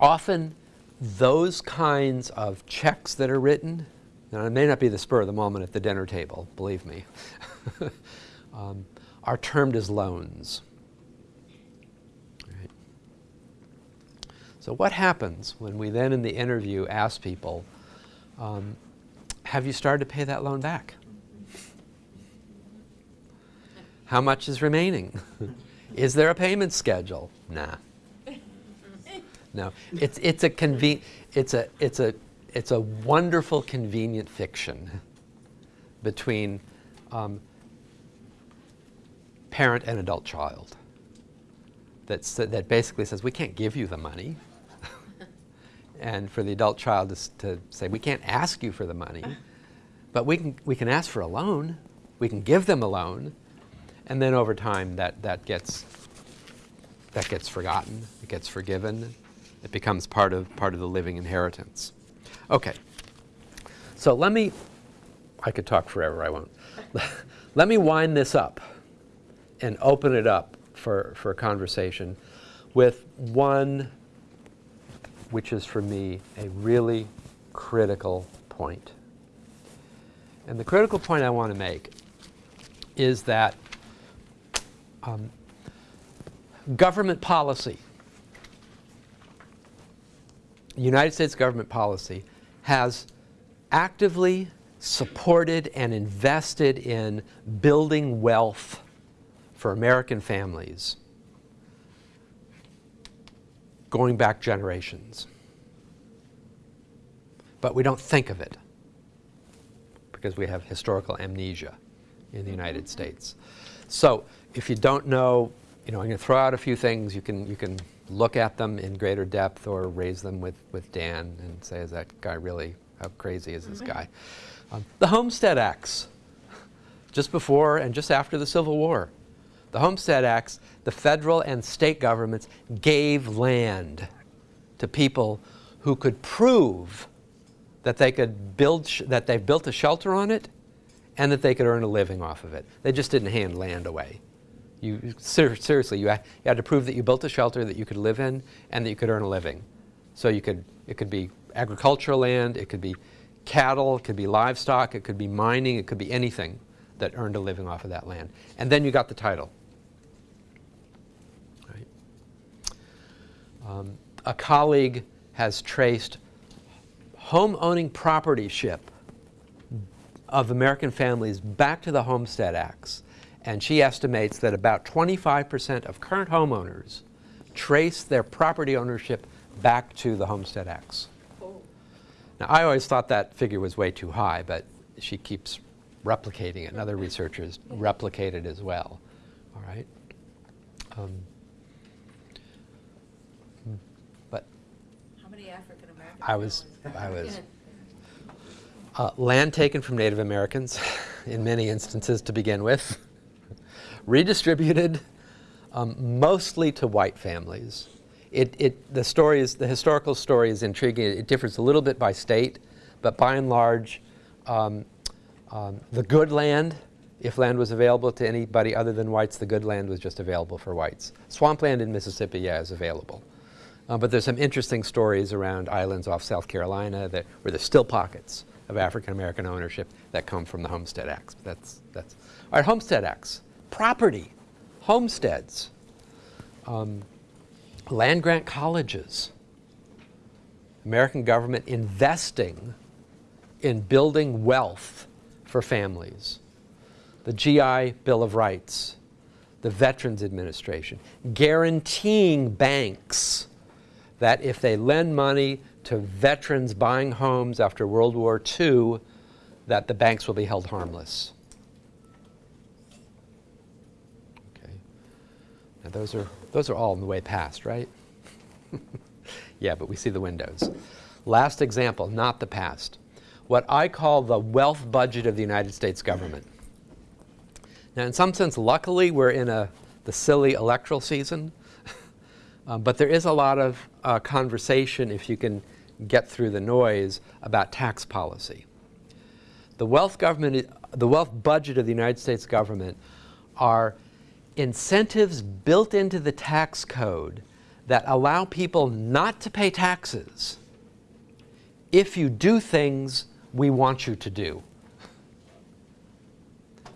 Speaker 2: often, those kinds of checks that are written, and it may not be the spur of the moment at the dinner table, believe me, um, are termed as loans. Right. So what happens when we then in the interview ask people, um, have you started to pay that loan back? How much is remaining? is there a payment schedule? Nah. No, it's, it's, a conven- it's, a, it's, a, it's a wonderful, convenient fiction between um, parent and adult child that's, that basically says, we can't give you the money. and for the adult child to, to say, we can't ask you for the money, but we can, we can ask for a loan. We can give them a loan. And then over time, that, that, gets, that gets forgotten. It gets forgiven. It becomes part of, part of the living inheritance. Okay. So let me, I could talk forever, I won't. let me wind this up and open it up for, for a conversation with one, which is for me a really critical point. And the critical point I want to make is that um, government policy, United States government policy, has actively supported and invested in building wealth for American families going back generations. But we don't think of it because we have historical amnesia in the United States. So if you don't know, you know, I'm going to throw out a few things. You can, you can look at them in greater depth or raise them with, with Dan and say, is that guy really, how crazy is this guy? Um, the Homestead Acts just before and just after the Civil War. The Homestead Acts, the federal and state governments gave land to people who could prove that they could build, that they built a shelter on it and that they could earn a living off of it. They just didn't hand land away. You, ser seriously, you, ha you had to prove that you built a shelter that you could live in and that you could earn a living. So you could, it could be agricultural land, it could be cattle, it could be livestock, it could be mining, it could be anything that earned a living off of that land. And then you got the title. Um, a colleague has traced home owning propertyship of American families back to the Homestead Acts. And she estimates that about 25% of current homeowners trace their property ownership back to the Homestead Acts. Now, I always thought that figure was way too high, but she keeps replicating it, and other researchers replicate it as well. All right. Um, but
Speaker 3: How many African American?
Speaker 2: I was. I was uh, land taken from Native Americans, in many instances to begin with, redistributed um, mostly to white families. It, it, the story is, the historical story is intriguing. It differs a little bit by state, but by and large, um, um, the good land, if land was available to anybody other than whites, the good land was just available for whites. Swampland in Mississippi, yeah, is available. Uh, but there's some interesting stories around islands off South Carolina that, where there's still pockets of African American ownership that come from the Homestead Acts. That's, that's, all right, Homestead Acts. Property, homesteads, um, land grant colleges, American government investing in building wealth for families, the GI Bill of Rights, the Veterans Administration, guaranteeing banks that if they lend money to veterans buying homes after World War II, that the banks will be held harmless. Okay. Now those are, those are all in the way past, right? yeah, but we see the windows. Last example, not the past. What I call the wealth budget of the United States government. Now, in some sense, luckily, we're in a, the silly electoral season, um, but there is a lot of uh, conversation, if you can get through the noise, about tax policy. The wealth, government, the wealth budget of the United States government are incentives built into the tax code that allow people not to pay taxes if you do things we want you to do.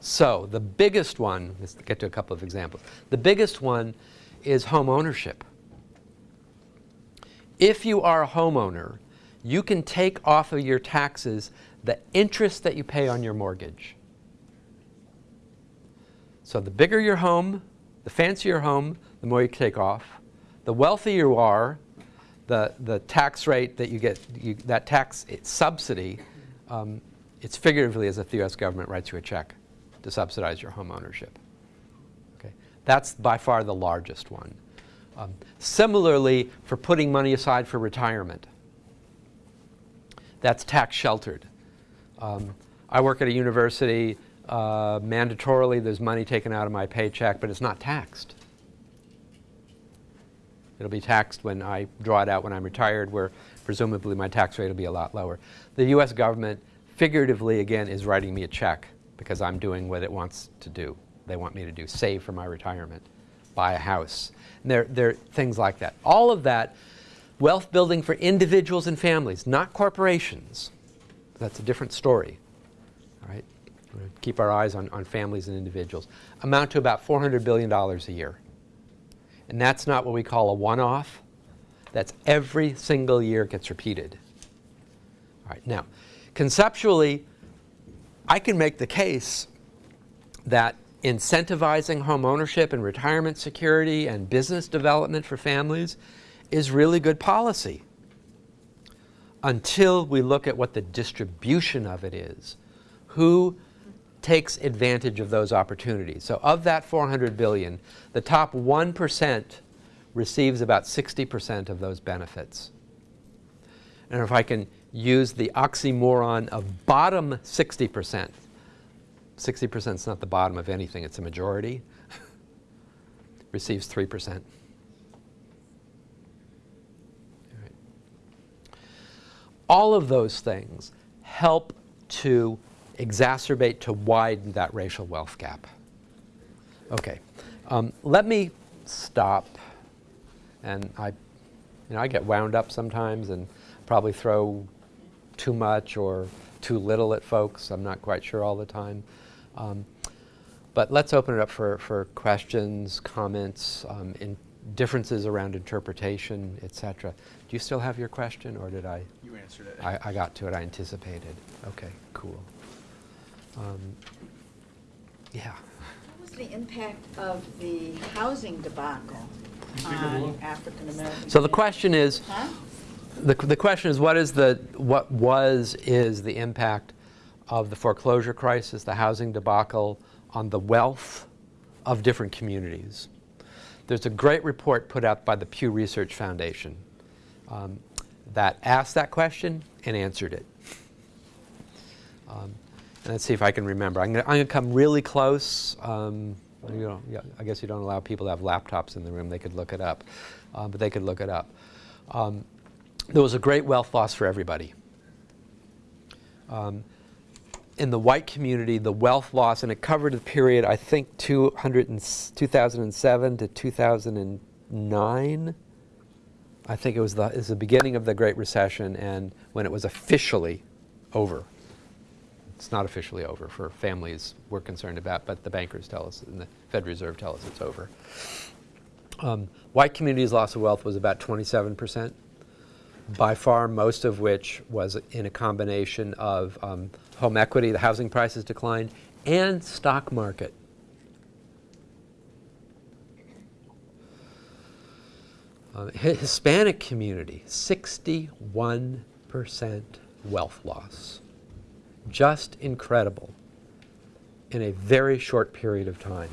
Speaker 2: So the biggest one, let's get to a couple of examples. The biggest one is home ownership. If you are a homeowner, you can take off of your taxes the interest that you pay on your mortgage. So the bigger your home, the fancier your home, the more you take off. The wealthier you are, the, the tax rate that you get, you, that tax subsidy, um, it's figuratively as if the US government writes you a check to subsidize your home ownership. Okay? That's by far the largest one. Um, similarly, for putting money aside for retirement, that's tax sheltered. Um, I work at a university. Uh, mandatorily, there's money taken out of my paycheck, but it's not taxed. It'll be taxed when I draw it out when I'm retired, where presumably my tax rate will be a lot lower. The U.S. government, figuratively, again, is writing me a check because I'm doing what it wants to do. They want me to do, save for my retirement, buy a house. And there, there are things like that. All of that, wealth building for individuals and families, not corporations. That's a different story. Keep our eyes on, on families and individuals. Amount to about $400 billion a year. And that's not what we call a one-off. That's every single year gets repeated. All right, now, conceptually, I can make the case that incentivizing home ownership and retirement security and business development for families is really good policy until we look at what the distribution of it is. Who takes advantage of those opportunities? So of that 400 billion, the top 1% receives about 60% of those benefits. And if I can use the oxymoron of bottom 60%, 60% is not the bottom of anything, it's a majority, receives 3%. All of those things help to exacerbate, to widen that racial wealth gap. Okay, um, let me stop, and I, you know, I get wound up sometimes and probably throw too much or too little at folks. I'm not quite sure all the time. Um, but let's open it up for, for questions, comments, um, in differences around interpretation, et cetera. Do you still have your question, or did I?
Speaker 4: You answered it.
Speaker 2: I, I got to it, I anticipated. Okay, cool. Um, Yeah.
Speaker 3: What was the impact of the housing debacle on African Americans?
Speaker 2: So the question is,
Speaker 3: Huh?
Speaker 2: the, the question is, what is the, what was, is the impact of the foreclosure crisis, the housing debacle on the wealth of different communities? There's a great report put out by the Pew Research Foundation um, that asked that question and answered it. Um, let's see if I can remember. I'm going to come really close. Um, you know, I guess you don't allow people to have laptops in the room. They could look it up, uh, but they could look it up. Um, there was a great wealth loss for everybody. Um, in the white community, the wealth loss, and it covered the period, I think, 200 and, s- 2007 to 2009. I think it was the, it was the beginning of the Great Recession and when it was officially over. It's not officially over for families we're concerned about, but the bankers tell us and the Fed Reserve tell us it's over. Um, white communities' loss of wealth was about 27 percent by far most of which was in a combination of um, home equity, the housing prices declined, and stock market. Uh, Hispanic community, 61% wealth loss. Just incredible in a very short period of time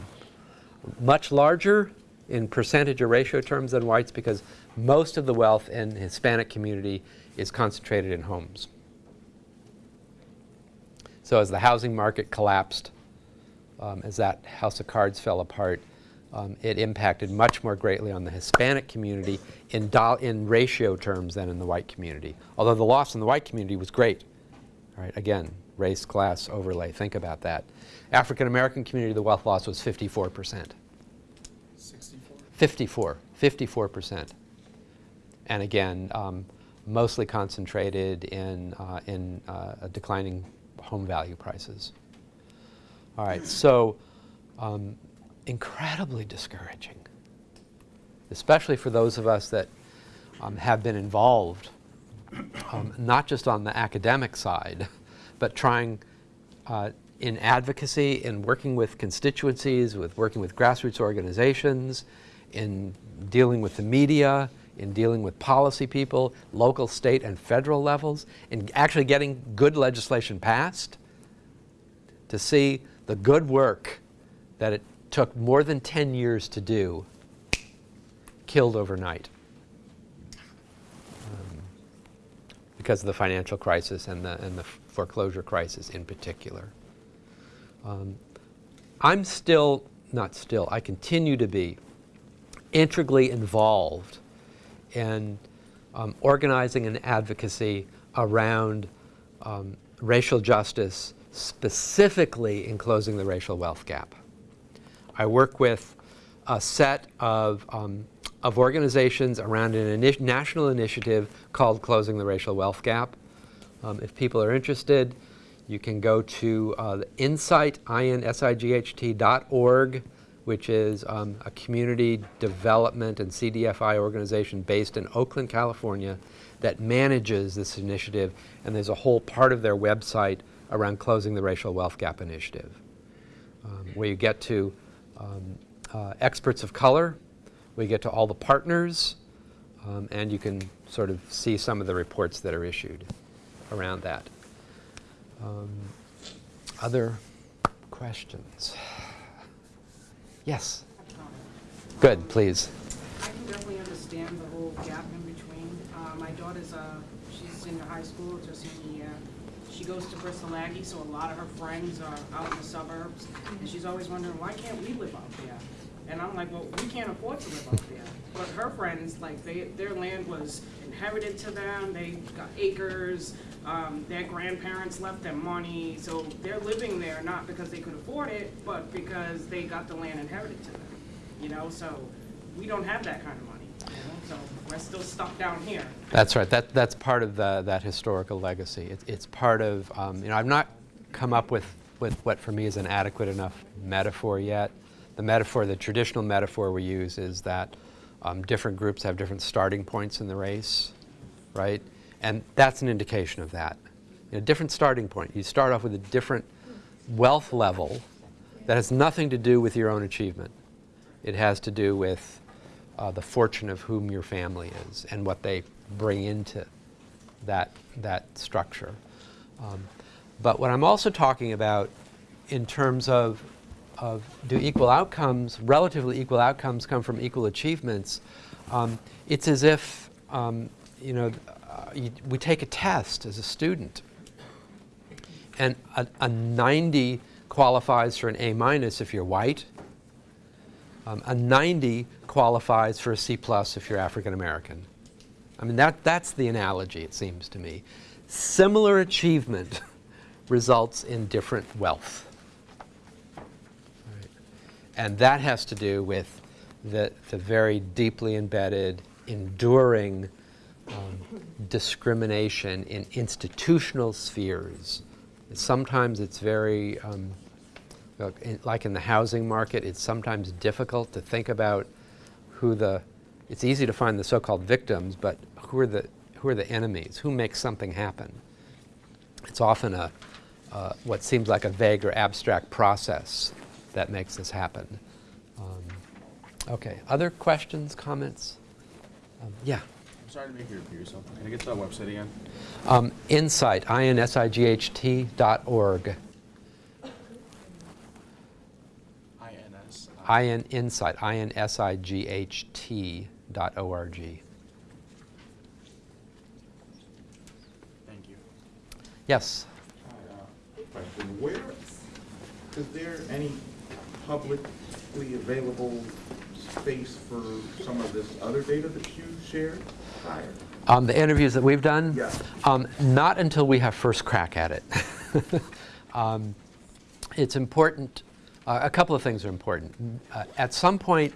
Speaker 2: much larger in percentage or ratio terms than whites because most of the wealth in the Hispanic community is concentrated in homes. So as the housing market collapsed, um, as that house of cards fell apart, um, it impacted much more greatly on the Hispanic community in, in ratio terms than in the white community. Although the loss in the white community was great. All right, again, race, class, overlay, think about that. African American community, the wealth loss was 54%.
Speaker 4: 64?
Speaker 2: 54, 54%. And again, um, mostly concentrated in, uh, in uh, declining home value prices. All right, so um, incredibly discouraging, especially for those of us that um, have been involved, um, not just on the academic side, but trying uh, in advocacy, in working with constituencies, with working with grassroots organizations, in dealing with the media, in dealing with policy people, local, state, and federal levels, in actually getting good legislation passed, to see the good work that it took more than 10 years to do killed overnight um, because of the financial crisis and the, and the foreclosure crisis in particular. Um, I'm still, not still, I continue to be integrally involved in um, organizing and advocacy around um, racial justice, specifically in closing the racial wealth gap. I work with a set of, um, of organizations around a national initiative called Closing the Racial Wealth Gap. Um, if people are interested, you can go to uh, org, which is um, a community development and CDFI organization based in Oakland, California, that manages this initiative. And there's a whole part of their website around closing the racial wealth gap initiative, um, where you get to um, uh, experts of color, we get to all the partners, um, and you can sort of see some of the reports that are issued around that. Um, Other questions? Yes? Good, please.
Speaker 5: I can definitely understand the whole gap in between. Uh, My daughter's, uh, she's in high school, just in the year. she goes to Bristol Aggie, so a lot of her friends are out in the suburbs. And she's always wondering, why can't we live out there? And I'm like, well, we can't afford to live up there. But her friends, like, they, their land was inherited to them, they got acres, um, their grandparents left them money, so they're living there not because they could afford it, but because they got the land inherited to them. You know, so we don't have that kind of money, so we're still stuck down here.
Speaker 2: That's right. That, that's part of the, that historical legacy. It's, it's part of, um, you know, I've not come up with, with what for me is an adequate enough metaphor yet. The metaphor, the traditional metaphor we use is that um, different groups have different starting points in the race, right? And that's an indication of that. You know, different starting point. You start off with a different wealth level that has nothing to do with your own achievement. It has to do with uh, the fortune of whom your family is and what they bring into that, that structure. Um, but what I'm also talking about in terms of, of do equal outcomes, relatively equal outcomes come from equal achievements, um, it's as if, um, you know, uh, you, we take a test as a student and a, a 90 qualifies for an A minus if you're white, um, a 90 qualifies for a C plus if you're African American. I mean, that, that's the analogy, it seems to me. Similar achievement results in different wealth. And that has to do with the, the very deeply embedded, enduring um, discrimination in institutional spheres. Sometimes it's very um, Like in the housing market, it's sometimes difficult to think about who the, it's easy to find the so-called victims, but who are the, who are the enemies? Who makes something happen? It's often a, uh, what seems like a vague or abstract process that makes this happen. Um, Okay, other questions, comments? Um, Yeah.
Speaker 4: I'm sorry to make you repeat yourself. Can I get to that website again?
Speaker 2: Um, Insight, I-N-S-I-G-H-T dot org.
Speaker 4: INS.
Speaker 2: IN Insight, I-N-S-I-G-H-T dot O-R-G.
Speaker 4: Thank you.
Speaker 2: Yes?
Speaker 6: Hi, uh, Question, where, is there any publicly available space for some of this other data that you shared prior?
Speaker 2: Um, the interviews that we've done?
Speaker 6: Yeah.
Speaker 2: Um, not until we have first crack at it. um, it's important, uh, a couple of things are important. Uh, at some point,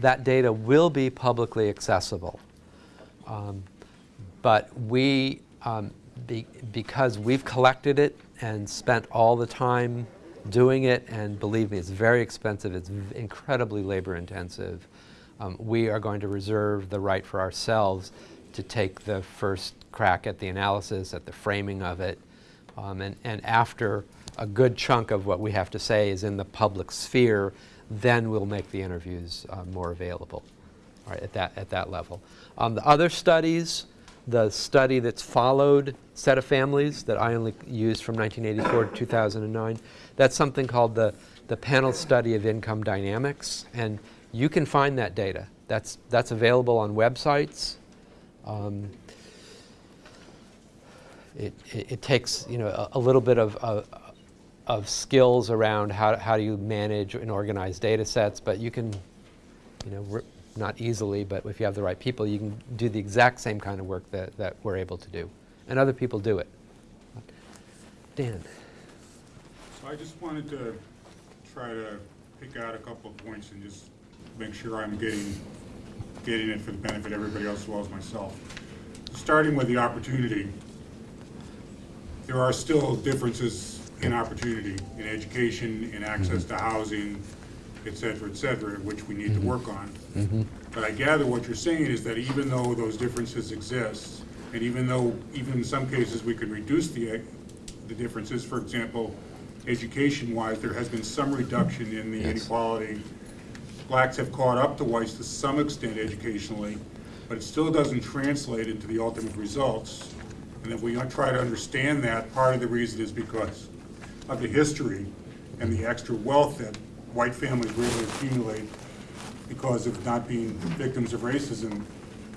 Speaker 2: that data will be publicly accessible. Um, but we, um, be, because we've collected it and spent all the time doing it, and believe me, it's very expensive, it's incredibly labor intensive, um, we are going to reserve the right for ourselves to take the first crack at the analysis, at the framing of it, um, and, and after a good chunk of what we have to say is in the public sphere, then we'll make the interviews uh, more available right, at that, at that level. Um, the other studies, the study that's followed set of families that I only used from 1984 to 2009, that's something called the, the panel study of income dynamics. And you can find that data. That's, that's available on websites. Um, it, it, it takes you know a, a little bit of, of, of skills around how, how do you manage and organize data sets, but you can you know, not easily, but if you have the right people, you can do the exact same kind of work that, that we're able to do. And other people do it. Dan?
Speaker 1: So I just wanted to try to pick out a couple of points and just make sure I'm getting, getting it for the benefit of everybody else as well as myself. Starting with the opportunity, there are still differences in opportunity, in education, in access to housing, et cetera, et cetera, which we need to mm-hmm. work on. Mm-hmm. But I gather what you're saying is that even though those differences exist, and even though, even in some cases, we can reduce the, eh, the differences, for example, education-wise, there has been some reduction in the
Speaker 2: Yes.
Speaker 1: inequality. Blacks have caught up to whites to some extent educationally, but it still doesn't translate into the ultimate results. And if we try to understand that, part of the reason is because of the history and the extra wealth that white families really accumulate because of not being victims of racism,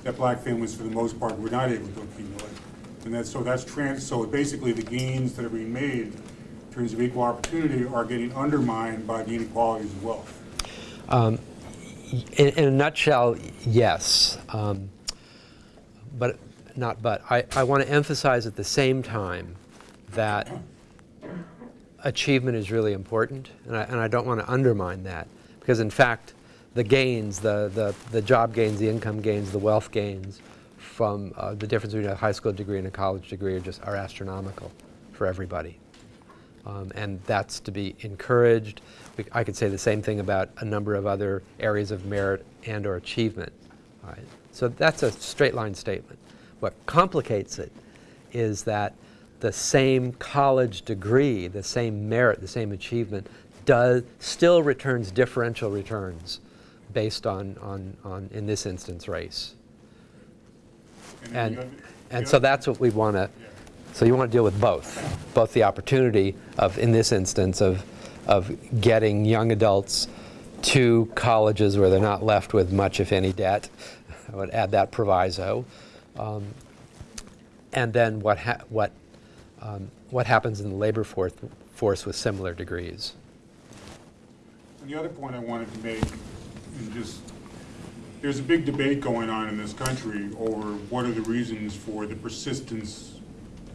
Speaker 1: that black families, for the most part, were not able to accumulate. And that's, so that's trans, so basically the gains that are being made in terms of equal opportunity are getting undermined by the inequalities of wealth.
Speaker 2: In, in a nutshell, yes. Um, but not but. I, I want to emphasize at the same time that achievement is really important, and I, and I don't want to undermine that because, in fact, the gains, the, the, the job gains, the income gains, the wealth gains from uh, the difference between a high school degree and a college degree are just are astronomical for everybody. Um, and that's to be encouraged. I could say the same thing about a number of other areas of merit and or achievement. Right? So that's a straight line statement. What complicates it is that the same college degree, the same merit, the same achievement, does, still returns differential returns based on, on, on, in this instance, race.
Speaker 1: then
Speaker 2: And, and so that's what we want to,
Speaker 1: Yeah.
Speaker 2: so you want to deal with both, both the opportunity of, in this instance, of, of getting young adults to colleges where they're not left with much, if any, debt. I would add that proviso. Um, and then what, ha- what, um, what happens in the labor force, force with similar degrees.
Speaker 1: And the other point I wanted to make, and just, there's a big debate going on in this country over what are the reasons for the persistence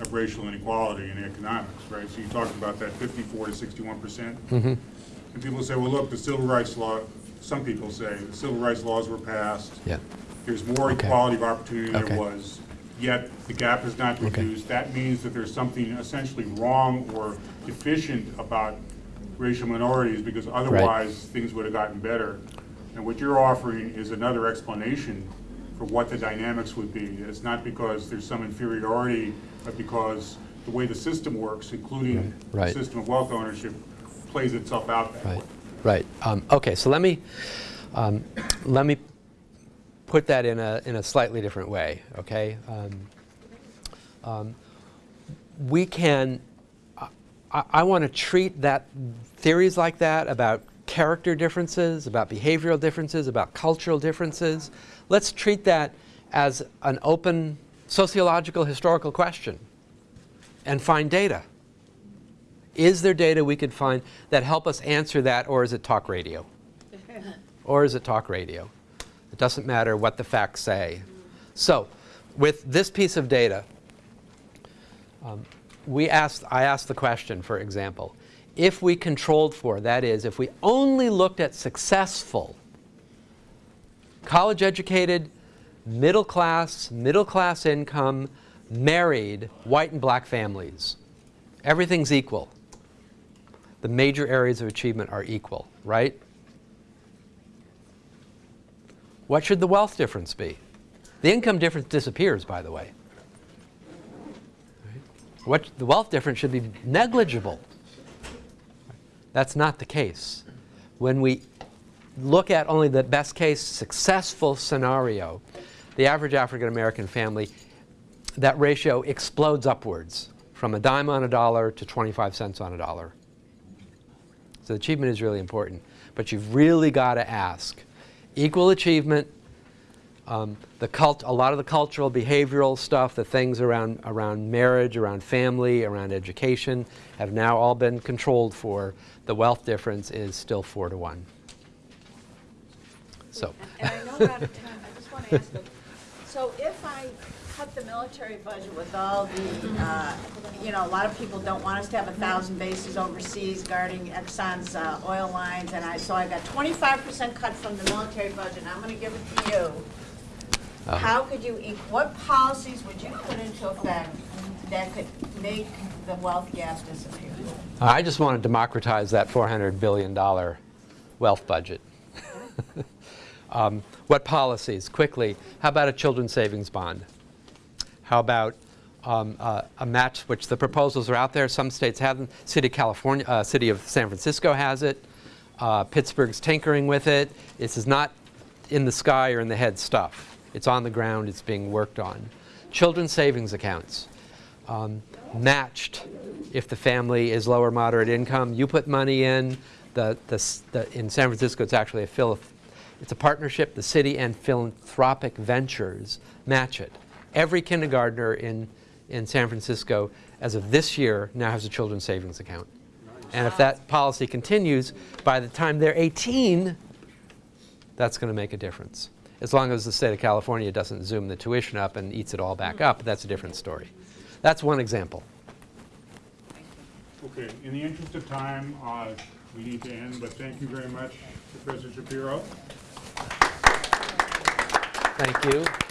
Speaker 1: of racial inequality in economics, right? So you talked about that fifty-four to sixty-one percent. And people say, well, look, the civil rights law, some people say, the civil rights laws were passed.
Speaker 2: Yeah.
Speaker 1: There's more
Speaker 2: Okay.
Speaker 1: equality of opportunity than there was, yet the gap is not
Speaker 2: Okay.
Speaker 1: reduced. That means that there's something essentially wrong or deficient about racial minorities, because otherwise, things would have gotten better. And what you're offering is another explanation for what the dynamics would be. It's not because there's some inferiority, but because the way the system works, including the
Speaker 2: Right.
Speaker 1: system of wealth ownership, plays itself out that way.
Speaker 2: Right, right. Um, okay, so let me, um, let me put that in a, in a slightly different way, okay? Um, um, we can, I, I want to treat that, theories like that about character differences, about behavioral differences, about cultural differences, let's treat that as an open sociological historical question and find data. Is there data we could find that help us answer that, or is it talk radio? or is it talk radio? It doesn't matter what the facts say. So, with this piece of data, um, we asked, I asked the question, for example, if we controlled for, that is, if we only looked at successful, college educated, middle class, middle class income, married, white and black families, everything's equal. The major areas of achievement are equal, right? What should the wealth difference be? The income difference disappears, by the way. What, the wealth difference should be negligible. That's not the case. When we look at only the best case successful scenario, the average African American family, that ratio explodes upwards from a dime on a dollar to 25 cents on a dollar. So achievement is really important. But you've really got to ask. Equal achievement, um, the cult, a lot of the cultural, behavioral stuff, the things around, around marriage, around family, around education, have now all been controlled for. The wealth difference is still four to one. So,
Speaker 3: And I know we're out of time, I just want to ask, so if I cut the military budget with all the, uh, you know, a lot of people don't want us to have a thousand bases overseas guarding Exxon's uh, oil lines, and I, so I got twenty-five percent cut from the military budget, and I'm gonna give it to you. How could you, what policies would you put into effect that could make the wealth gap disappear?
Speaker 2: I just want to democratize that $400 billion wealth budget. um, what policies? Quickly, how about a children's savings bond? How about um, uh, a match, which the proposals are out there. Some states have them. City of California, uh, City of San Francisco has it. Uh, Pittsburgh's tinkering with it. This is not in the sky or in the head stuff. It's on the ground. It's being worked on. Children's savings accounts. Um, matched if the family is lower moderate income. You put money in. The, the, the, in San Francisco, it's actually a phil- it's a partnership. The city and philanthropic ventures match it. Every kindergartner in in San Francisco, as of this year, now has a children's savings account. And if that policy continues, by the time they're 18, that's going to make a difference. As long as the state of California doesn't zoom the tuition up and eats it all back up, that's a different story. That's one example.
Speaker 1: Okay, in the interest of time, uh, we need to end, but thank you very much, Professor Shapiro.
Speaker 2: Thank you.